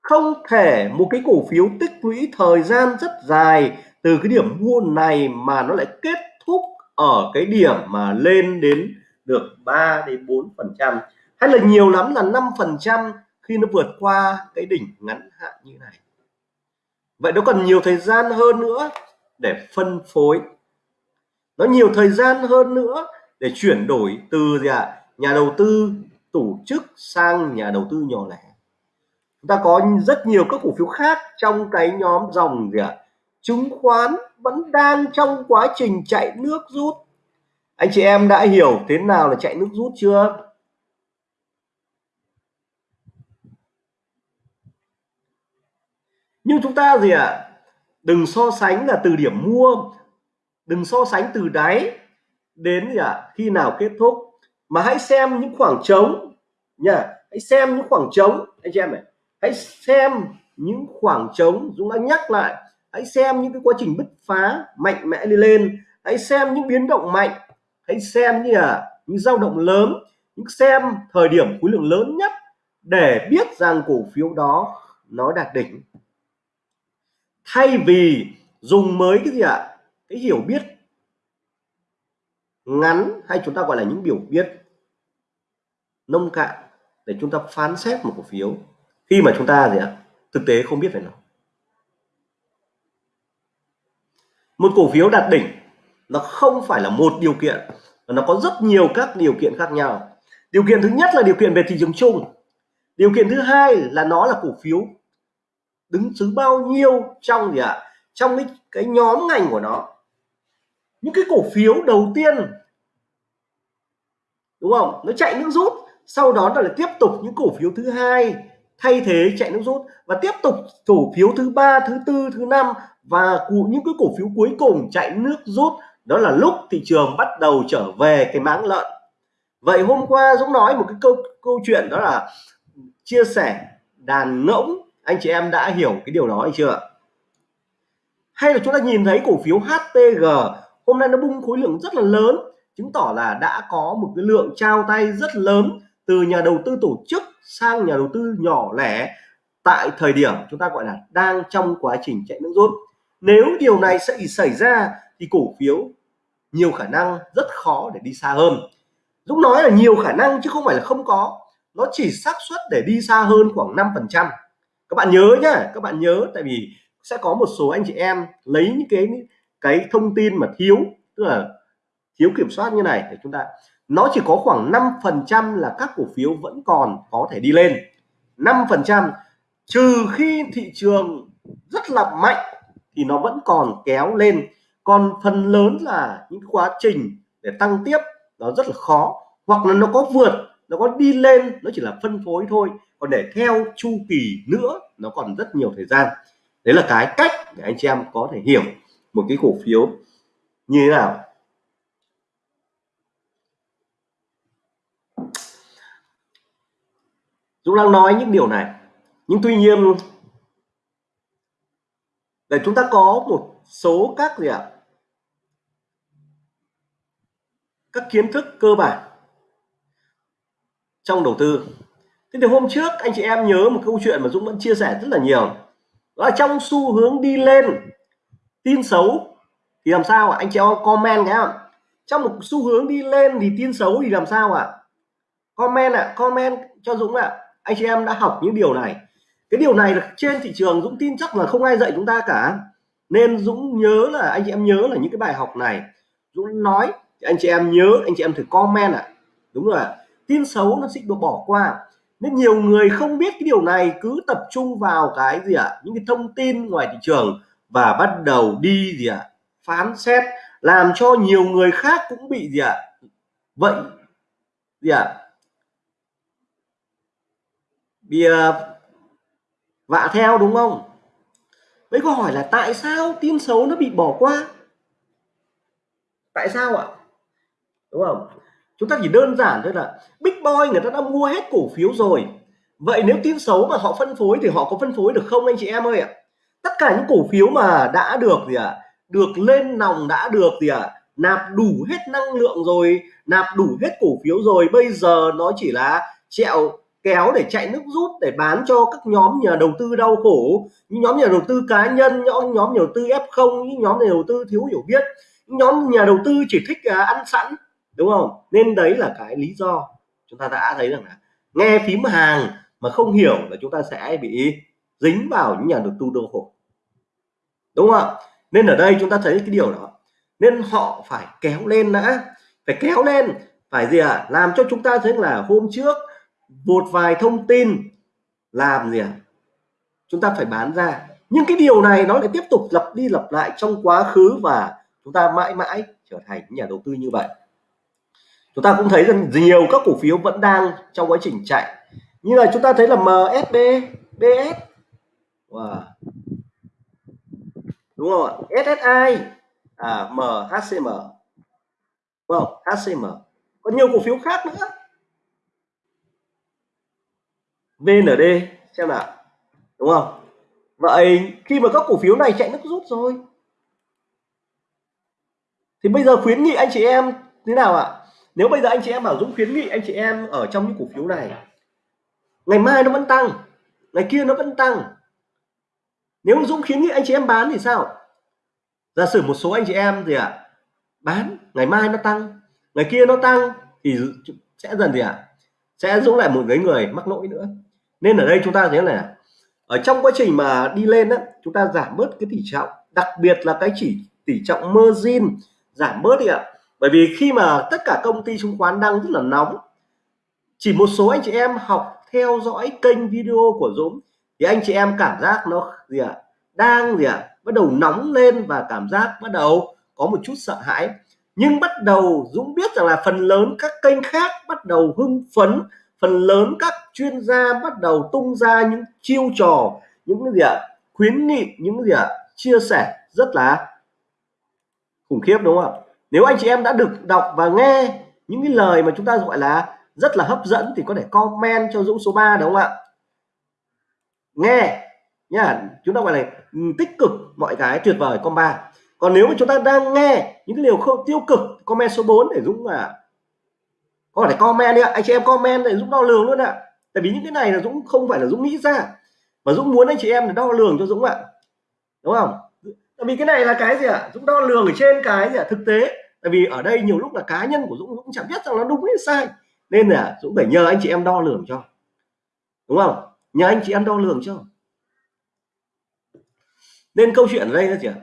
Speaker 1: Không thể một cái cổ phiếu tích lũy thời gian rất dài từ cái điểm mua này mà nó lại kết thúc ở cái điểm mà lên đến được 3 đến 4 phần trăm. Hay là nhiều lắm là 5 phần trăm khi nó vượt qua cái đỉnh ngắn hạn như này. Vậy nó cần nhiều thời gian hơn nữa để phân phối. Nó nhiều thời gian hơn nữa để chuyển đổi từ gì ạ? À, nhà đầu tư tổ chức sang nhà đầu tư nhỏ lẻ chúng ta có rất nhiều các cổ phiếu khác trong cái nhóm dòng gì ạ à? chứng khoán vẫn đang trong quá trình chạy nước rút anh chị em đã hiểu thế nào là chạy nước rút chưa nhưng chúng ta gì ạ à? đừng so sánh là từ điểm mua, đừng so sánh từ đáy đến gì ạ à? khi nào kết thúc mà hãy xem những khoảng trống nha, hãy xem những khoảng trống anh chị em này hãy xem những khoảng trống, Dũng đã nhắc lại. Hãy xem những cái quá trình bứt phá mạnh mẽ đi lên. Hãy xem những biến động mạnh. Hãy xem như là những dao động lớn. Những xem thời điểm khối lượng lớn nhất để biết rằng cổ phiếu đó nó đạt đỉnh. Thay vì dùng mới cái gì ạ? À? cái hiểu biết ngắn hay chúng ta gọi là những biểu biết nông cạn để chúng ta phán xét một cổ phiếu khi mà chúng ta gì ạ? Thực tế không biết về nó. Một cổ phiếu đạt đỉnh, nó không phải là một điều kiện nó có rất nhiều các điều kiện khác nhau. Điều kiện thứ nhất là điều kiện về thị trường chung. Điều kiện thứ hai là nó là cổ phiếu đứng thứ bao nhiêu trong gì ạ? Trong cái cái nhóm ngành của nó. Những cái cổ phiếu đầu tiên, đúng không? Nó chạy nước rút, sau đó là tiếp tục những cổ phiếu thứ hai thay thế chạy nước rút và tiếp tục cổ phiếu thứ ba, thứ tư, thứ năm và những cái cổ phiếu cuối cùng chạy nước rút. Đó là lúc thị trường bắt đầu trở về cái máng lợn. Vậy hôm qua Dũng nói một cái câu câu chuyện đó là chia sẻ đàn ngỗng. Anh chị em đã hiểu cái điều đó hay chưa? Hay là chúng ta nhìn thấy cổ phiếu HTG hôm nay nó bung khối lượng rất là lớn, chứng tỏ là đã có một cái lượng trao tay rất lớn từ nhà đầu tư tổ chức sang nhà đầu tư nhỏ lẻ, tại thời điểm chúng ta gọi là đang trong quá trình chạy nước rút. Nếu điều này sẽ xảy ra thì cổ phiếu nhiều khả năng rất khó để đi xa hơn. Dũng nói là nhiều khả năng chứ không phải là không có. Nó chỉ xác suất để đi xa hơn khoảng 5 phần trăm. Các bạn nhớ nhá, các bạn nhớ, tại vì sẽ có một số anh chị em lấy những cái cái thông tin mà thiếu, tức là thiếu kiểm soát như này để chúng ta nó chỉ có khoảng 5 phần trăm là các cổ phiếu vẫn còn có thể đi lên. 5 phần trăm, trừ khi thị trường rất là mạnh thì nó vẫn còn kéo lên. Còn phần lớn là những quá trình để tăng tiếp, nó rất là khó. Hoặc là nó có vượt, nó có đi lên, nó chỉ là phân phối thôi. Còn để theo chu kỳ nữa, nó còn rất nhiều thời gian. Đấy là cái cách để anh chị em có thể hiểu một cái cổ phiếu như thế nào. Dũng đang nói những điều này. Nhưng tuy nhiên để chúng ta có một số các gì ạ? Các kiến thức cơ bản trong đầu tư. Thế thì hôm trước anh chị em nhớ một câu chuyện mà Dũng vẫn chia sẻ rất là nhiều. Đó là trong xu hướng đi lên tin xấu thì làm sao ạ? Anh chị em comment nhé trong một xu hướng đi lên thì tin xấu thì làm sao ạ? Comment ạ à, comment cho Dũng ạ. à anh chị em đã học những điều này cái điều này là trên thị trường Dũng tin chắc là không ai dạy chúng ta cả nên Dũng nhớ là, anh chị em nhớ là những cái bài học này Dũng nói, anh chị em nhớ, anh chị em thử comment ạ à. đúng rồi tin xấu nó sẽ được bỏ qua nên nhiều người không biết cái điều này, cứ tập trung vào cái gì ạ à? những cái thông tin ngoài thị trường và bắt đầu đi gì ạ à? phán xét, làm cho nhiều người khác cũng bị gì ạ à? vậy, gì ạ à? Bị uh, vạ theo đúng không? Vậy câu hỏi là tại sao tin xấu nó bị bỏ qua? Tại sao ạ? Đúng không? Chúng ta chỉ đơn giản thôi là big boy người ta đã mua hết cổ phiếu rồi. Vậy nếu tin xấu mà họ phân phối thì họ có phân phối được không anh chị em ơi ạ? Tất cả những cổ phiếu mà đã được gì ạ? À, được lên nòng đã được gì ạ? À, nạp đủ hết năng lượng rồi nạp đủ hết cổ phiếu rồi. Bây giờ nó chỉ là trẹo kéo để chạy nước rút, để bán cho các nhóm nhà đầu tư đau khổ. Những nhóm nhà đầu tư cá nhân nhóm nhóm nhà đầu tư f0 những nhóm nhà đầu tư thiếu hiểu biết, những nhóm nhà đầu tư chỉ thích à, ăn sẵn, đúng không? Nên đấy là cái lý do chúng ta đã thấy rằng là nghe phím hàng mà không hiểu là chúng ta sẽ bị dính vào những nhà đầu tư đau khổ. Đúng không ạ? Nên ở đây chúng ta thấy cái điều đó. Nên họ phải kéo lên đã. Phải kéo lên, phải gì ạ? À? làm cho chúng ta thấy là hôm trước một vài thông tin làm gì ạ? À? chúng ta phải bán ra. Nhưng cái điều này nó lại tiếp tục lặp đi lặp lại trong quá khứ và chúng ta mãi mãi trở thành nhà đầu tư như vậy. Chúng ta cũng thấy rằng nhiều các cổ phiếu vẫn đang trong quá trình chạy. Như là chúng ta thấy là MSB BS wow. đúng không ạ? SSI à MHCM đúng không HCM có nhiều cổ phiếu khác nữa. VND xem nào. Đúng không? Vậy khi mà các cổ phiếu này chạy nước rút rồi thì bây giờ khuyến nghị anh chị em thế nào ạ? Nếu bây giờ anh chị em bảo Dũng khuyến nghị anh chị em ở trong những cổ phiếu này ngày mai nó vẫn tăng ngày kia nó vẫn tăng. Nếu Dũng khuyến nghị anh chị em bán thì sao? Giả sử một số anh chị em gì ạ à, bán ngày mai nó tăng ngày kia nó tăng thì sẽ dần gì ạ? À, sẽ Dũng lại một cái người mắc lỗi nữa nên ở đây chúng ta thấy là ở trong quá trình mà đi lên đó chúng ta giảm bớt cái tỷ trọng, đặc biệt là cái chỉ tỷ trọng margin, giảm bớt đi ạ. Bởi vì khi mà tất cả công ty chứng khoán đang rất là nóng, chỉ một số anh chị em học theo dõi kênh video của Dũng, thì anh chị em cảm giác nó gì ạ, đang gì ạ, bắt đầu nóng lên và cảm giác bắt đầu có một chút sợ hãi. Nhưng bắt đầu Dũng biết rằng là phần lớn các kênh khác bắt đầu hưng phấn phần lớn các chuyên gia bắt đầu tung ra những chiêu trò, những cái gì ạ? Khuyến nghị, những cái gì ạ? Chia sẻ rất là khủng khiếp, đúng không ạ? Nếu anh chị em đã được đọc và nghe những cái lời mà chúng ta gọi là rất là hấp dẫn thì có thể comment cho Dũng số 3 đúng không ạ? Nghe nha chúng ta gọi là ừ, tích cực, mọi cái tuyệt vời con ba còn nếu mà chúng ta đang nghe những cái điều không tiêu cực, comment số 4 để Dũng là có thể comment đi ạ? Anh chị em comment để Dũng đo lường luôn ạ. Tại vì những cái này là Dũng không phải là Dũng nghĩ ra. Mà Dũng muốn anh chị em để đo lường cho Dũng ạ. Đúng không? Tại vì cái này là cái gì ạ? Dũng đo lường ở trên cái gì ạ? Thực tế. Tại vì ở đây nhiều lúc là cá nhân của Dũng Dũng chẳng biết rằng nó đúng hay sai. Nên là Dũng phải nhờ anh chị em đo lường cho. Đúng không? Nhờ anh chị em đo lường cho. Nên câu chuyện ở đây là gì ạ?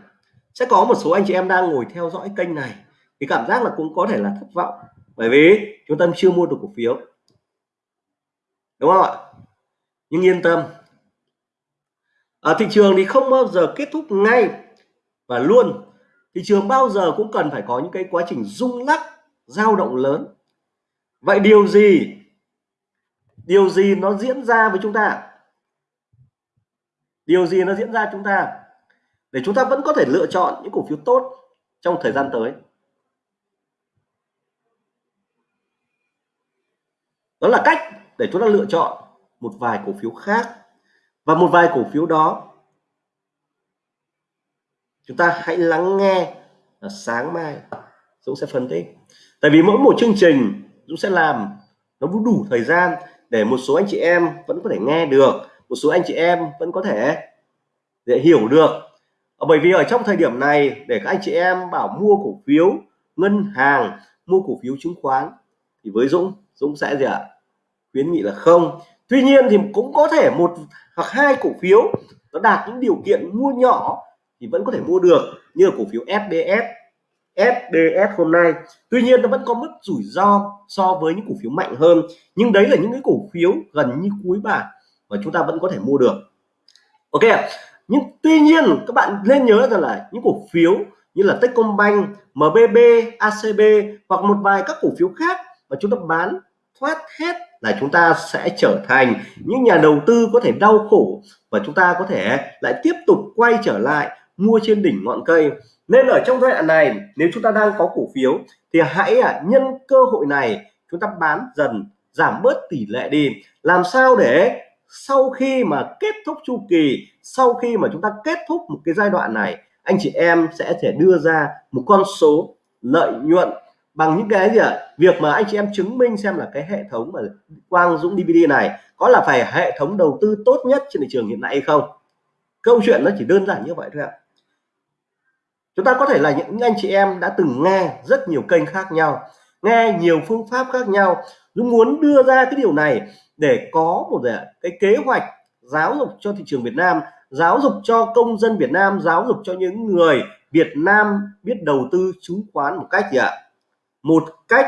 Speaker 1: Sẽ có một số anh chị em đang ngồi theo dõi kênh này. Thì cảm giác là cũng có thể là thất vọng bởi vì chúng ta chưa mua được cổ phiếu. Đúng không ạ? Nhưng yên tâm. Ở thị trường thì không bao giờ kết thúc ngay và luôn. Thị trường bao giờ cũng cần phải có những cái quá trình rung lắc, dao động lớn. Vậy điều gì? Điều gì nó diễn ra với chúng ta? Điều gì nó diễn ra chúng ta? Để chúng ta vẫn có thể lựa chọn những cổ phiếu tốt trong thời gian tới. Đó là cách để chúng ta lựa chọn một vài cổ phiếu khác. Và một vài cổ phiếu đó, chúng ta hãy lắng nghe là sáng mai Dũng sẽ phân tích. Tại vì mỗi một chương trình, Dũng sẽ làm nó đủ thời gian để một số anh chị em vẫn có thể nghe được, một số anh chị em vẫn có thể để hiểu được. Ờ, bởi vì ở trong thời điểm này, để các anh chị em bảo mua cổ phiếu ngân hàng, mua cổ phiếu chứng khoán, thì với Dũng Dũng sẽ gì ạ? Khuyến nghị là không. Tuy nhiên thì cũng có thể một hoặc hai cổ phiếu nó đạt những điều kiện mua nhỏ thì vẫn có thể mua được như là cổ phiếu sbs sbs hôm nay. Tuy nhiên nó vẫn có mức rủi ro so với những cổ phiếu mạnh hơn nhưng đấy là những cái cổ phiếu gần như cuối bản mà chúng ta vẫn có thể mua được. Ok nhưng tuy nhiên các bạn nên nhớ rằng là những cổ phiếu như là Techcombank, MBB, ACB hoặc một vài các cổ phiếu khác mà chúng ta bán thoát hết là chúng ta sẽ trở thành những nhà đầu tư có thể đau khổ và chúng ta có thể lại tiếp tục quay trở lại mua trên đỉnh ngọn cây. Nên ở trong giai đoạn này, nếu chúng ta đang có cổ phiếu, thì hãy à, nhân cơ hội này, chúng ta bán dần, giảm bớt tỷ lệ đi. Làm sao để sau khi mà kết thúc chu kỳ, sau khi mà chúng ta kết thúc một cái giai đoạn này, anh chị em sẽ thể đưa ra một con số lợi nhuận bằng những cái gì ạ? À? việc mà anh chị em chứng minh xem là cái hệ thống mà Quang Dũng DVD này có là phải hệ thống đầu tư tốt nhất trên thị trường hiện nay hay không? Câu chuyện nó chỉ đơn giản như vậy thôi ạ. Chúng ta có thể là những anh chị em đã từng nghe rất nhiều kênh khác nhau, nghe nhiều phương pháp khác nhau, Dũng muốn đưa ra cái điều này để có một cái kế hoạch giáo dục cho thị trường Việt Nam, giáo dục cho công dân Việt Nam, giáo dục cho những người Việt Nam biết đầu tư, chứng khoán một cách gì ạ? Một cách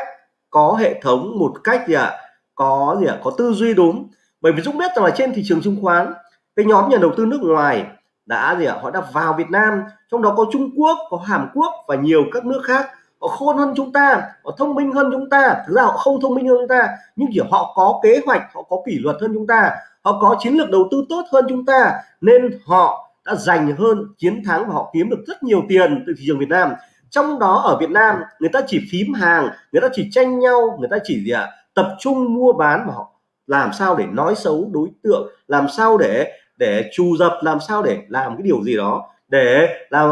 Speaker 1: có hệ thống, một cách gì ạ? Có gì ạ? Có tư duy đúng. Bởi vì Dũng biết rằng là trên thị trường chứng khoán, cái nhóm nhà đầu tư nước ngoài đã gì ạ? Họ đã vào Việt Nam, trong đó có Trung Quốc, có Hàn Quốc và nhiều các nước khác. Họ khôn hơn chúng ta, họ thông minh hơn chúng ta. Thực ra họ không thông minh hơn chúng ta, nhưng chỉ họ có kế hoạch, họ có kỷ luật hơn chúng ta. Họ có chiến lược đầu tư tốt hơn chúng ta, nên họ đã giành hơn, chiến thắng và họ kiếm được rất nhiều tiền từ thị trường Việt Nam trong đó ở Việt Nam, người ta chỉ phím hàng, người ta chỉ tranh nhau, người ta chỉ gì ạ? Tập trung mua bán mà họ làm sao để nói xấu đối tượng, làm sao để để trù dập, làm sao để làm cái điều gì đó, để làm,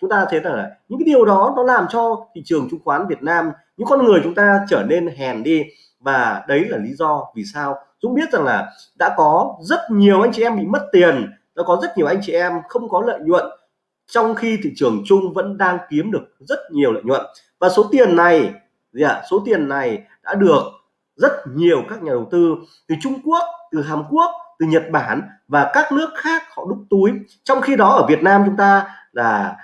Speaker 1: chúng ta thấy là những cái điều đó nó làm cho thị trường chứng khoán Việt Nam, những con người chúng ta trở nên hèn đi. Và đấy là lý do vì sao Dũng biết rằng là đã có rất nhiều anh chị em bị mất tiền, đã có rất nhiều anh chị em không có lợi nhuận trong khi thị trường chung vẫn đang kiếm được rất nhiều lợi nhuận. Và số tiền này gì ạ? Số tiền này đã được rất nhiều các nhà đầu tư từ Trung Quốc từ Hàn Quốc từ Nhật Bản và các nước khác họ đúc túi. Trong khi đó ở Việt Nam chúng ta là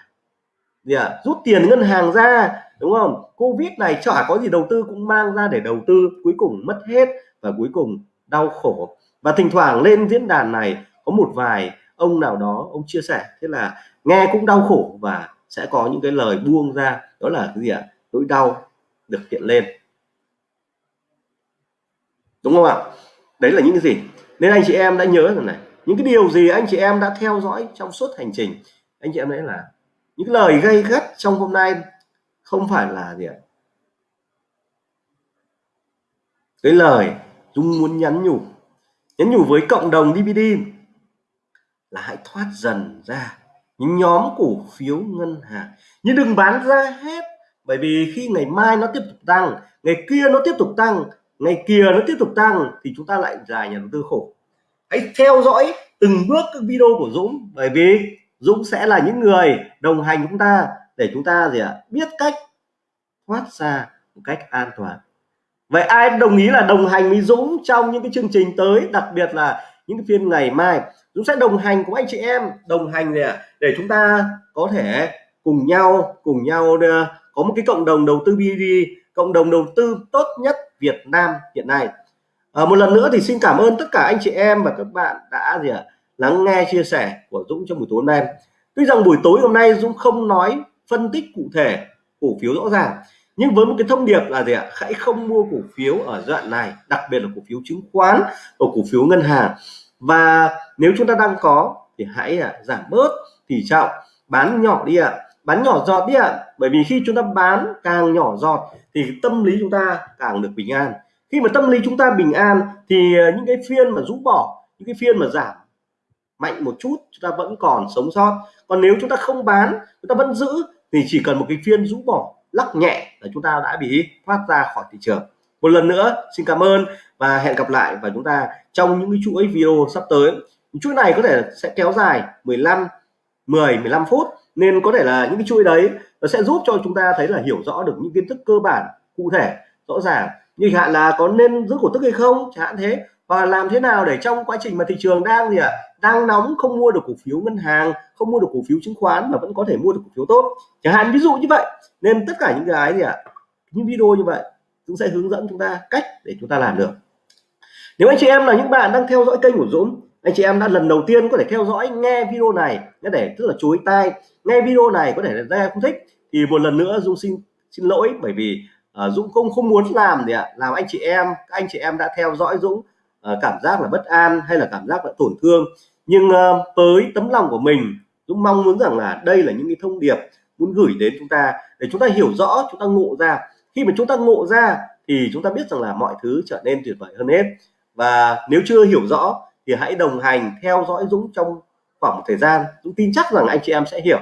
Speaker 1: gì à, rút tiền ngân hàng ra đúng không? Covid này chả có gì đầu tư cũng mang ra để đầu tư cuối cùng mất hết và cuối cùng đau khổ. Và thỉnh thoảng lên diễn đàn này có một vài ông nào đó ông chia sẻ thế là nghe cũng đau khổ và sẽ có những cái lời buông ra, đó là cái gì ạ? Nỗi đau được hiện lên. Đúng không ạ? Đấy là những cái gì? Nên anh chị em đã nhớ rằng này, những cái điều gì anh chị em đã theo dõi trong suốt hành trình, anh chị em đấy là những lời gây gắt trong hôm nay không phải là gì ạ? Cái lời Dung muốn nhắn nhủ nhắn nhủ với cộng đồng DVD là hãy thoát dần ra những nhóm cổ phiếu ngân hàng. Nhưng đừng bán ra hết, bởi vì khi ngày mai nó tiếp tục tăng, ngày kia nó tiếp tục tăng, ngày kia nó tiếp tục tăng thì chúng ta lại là nhà đầu tư khổ. Hãy theo dõi từng bước các video của Dũng, bởi vì Dũng sẽ là những người đồng hành chúng ta để chúng ta gì ạ, biết cách thoát ra một cách an toàn. Vậy ai đồng ý là đồng hành với Dũng trong những cái chương trình tới, đặc biệt là những cái phiên ngày mai Dũng sẽ đồng hành cùng anh chị em đồng hành để để chúng ta có thể cùng nhau cùng nhau ờ, có một cái cộng đồng đầu tư BD cộng đồng đầu tư tốt nhất Việt Nam hiện nay. À, một lần nữa thì xin cảm ơn tất cả anh chị em và các bạn đã gì à, lắng nghe chia sẻ của Dũng trong buổi tối hôm nay. Tuy rằng buổi tối hôm nay Dũng không nói phân tích cụ thể cổ phiếu rõ ràng nhưng với một cái thông điệp là gì ạ? Hãy không mua cổ phiếu ở đoạn này đặc biệt là cổ phiếu chứng khoán và cổ phiếu ngân hàng. Và nếu chúng ta đang có thì hãy à, giảm bớt tỷ trọng bán nhỏ đi ạ. Bán nhỏ giọt đi ạ. Bởi vì khi chúng ta bán càng nhỏ giọt thì tâm lý chúng ta càng được bình an. Khi mà tâm lý chúng ta bình an thì à, những cái phiên mà rũ bỏ những cái phiên mà giảm mạnh một chút chúng ta vẫn còn sống sót. Còn nếu chúng ta không bán chúng ta vẫn giữ thì chỉ cần một cái phiên rũ bỏ lắc nhẹ là chúng ta đã bị thoát ra khỏi thị trường. Một lần nữa, xin cảm ơn và hẹn gặp lại và chúng ta trong những cái chuỗi video sắp tới. Chuỗi này có thể sẽ kéo dài 15 10 15 phút, nên có thể là những cái chuỗi đấy nó sẽ giúp cho chúng ta thấy là hiểu rõ được những kiến thức cơ bản, cụ thể, rõ ràng. Như hạn là có nên giữ cổ tức hay không, chẳng hạn thế và làm thế nào để trong quá trình mà thị trường đang gì ạ à, đang nóng không mua được cổ phiếu ngân hàng không mua được cổ phiếu chứng khoán mà vẫn có thể mua được cổ phiếu tốt? Chẳng hạn ví dụ như vậy. Nên tất cả những cái gì ạ à, những video như vậy cũng sẽ hướng dẫn chúng ta cách để chúng ta làm được. Nếu anh chị em là những bạn đang theo dõi kênh của Dũng anh chị em đã lần đầu tiên có thể theo dõi nghe video này để tức là chối tai nghe video này có thể là ra không thích thì một lần nữa Dũng xin xin lỗi. Bởi vì uh, Dũng không không muốn làm gì ạ làm anh chị em các anh chị em đã theo dõi Dũng uh, cảm giác là bất an hay là cảm giác là tổn thương. Nhưng uh, với tấm lòng của mình Dũng mong muốn rằng là đây là những cái thông điệp muốn gửi đến chúng ta để chúng ta hiểu rõ chúng ta ngộ ra. Khi mà chúng ta ngộ ra thì chúng ta biết rằng là mọi thứ trở nên tuyệt vời hơn hết. Và nếu chưa hiểu rõ thì hãy đồng hành theo dõi Dũng trong khoảng một thời gian. Dũng tin chắc rằng anh chị em sẽ hiểu.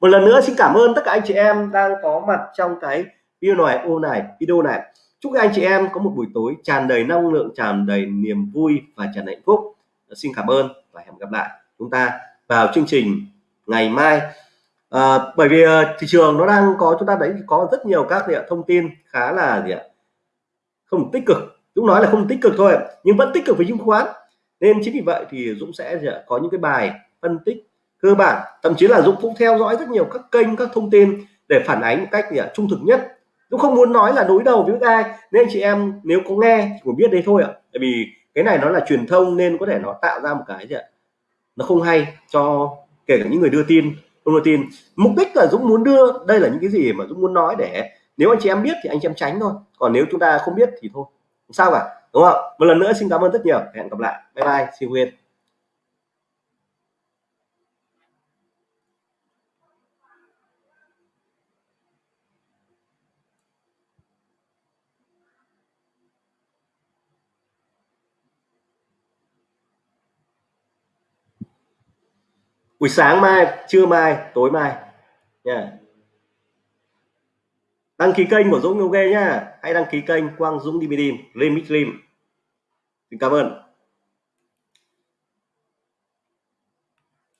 Speaker 1: Một lần nữa xin cảm ơn tất cả anh chị em đang có mặt trong cái video này ô này video này chúc anh chị em có một buổi tối tràn đầy năng lượng tràn đầy niềm vui và tràn đầy hạnh phúc. Xin cảm ơn và hẹn gặp lại chúng ta vào chương trình ngày mai. À, bởi vì à, thị trường nó đang có chúng ta đấy có rất nhiều các thông tin khá là gì ạ không tích cực. Dũng nói là không tích cực thôi nhưng vẫn tích cực với chứng khoán. Nên chính vì vậy thì Dũng sẽ có những cái bài phân tích cơ bản. Thậm chí là Dũng cũng theo dõi rất nhiều các kênh các thông tin để phản ánh một cách gì trung thực nhất. Dũng không muốn nói là đối đầu với ai. Nên chị em nếu có nghe chỉ biết đấy thôi ạ. Tại vì cái này nó là truyền thông nên có thể nó tạo ra một cái gì ạ? Nó không hay cho kể cả những người đưa tin, không đưa tin. Mục đích là Dũng muốn đưa, đây là những cái gì mà Dũng muốn nói để nếu anh chị em biết thì anh chị em tránh thôi. Còn nếu chúng ta không biết thì thôi. Không sao cả, đúng không một lần nữa xin cảm ơn rất nhiều. Hẹn gặp lại. Bye bye, xin quên buổi sáng mai, trưa mai, tối mai. Nha. Đăng ký kênh của Dũng ok nhá. Hãy đăng ký kênh Quang Dũng DVD Limit Lim. Xin cảm ơn.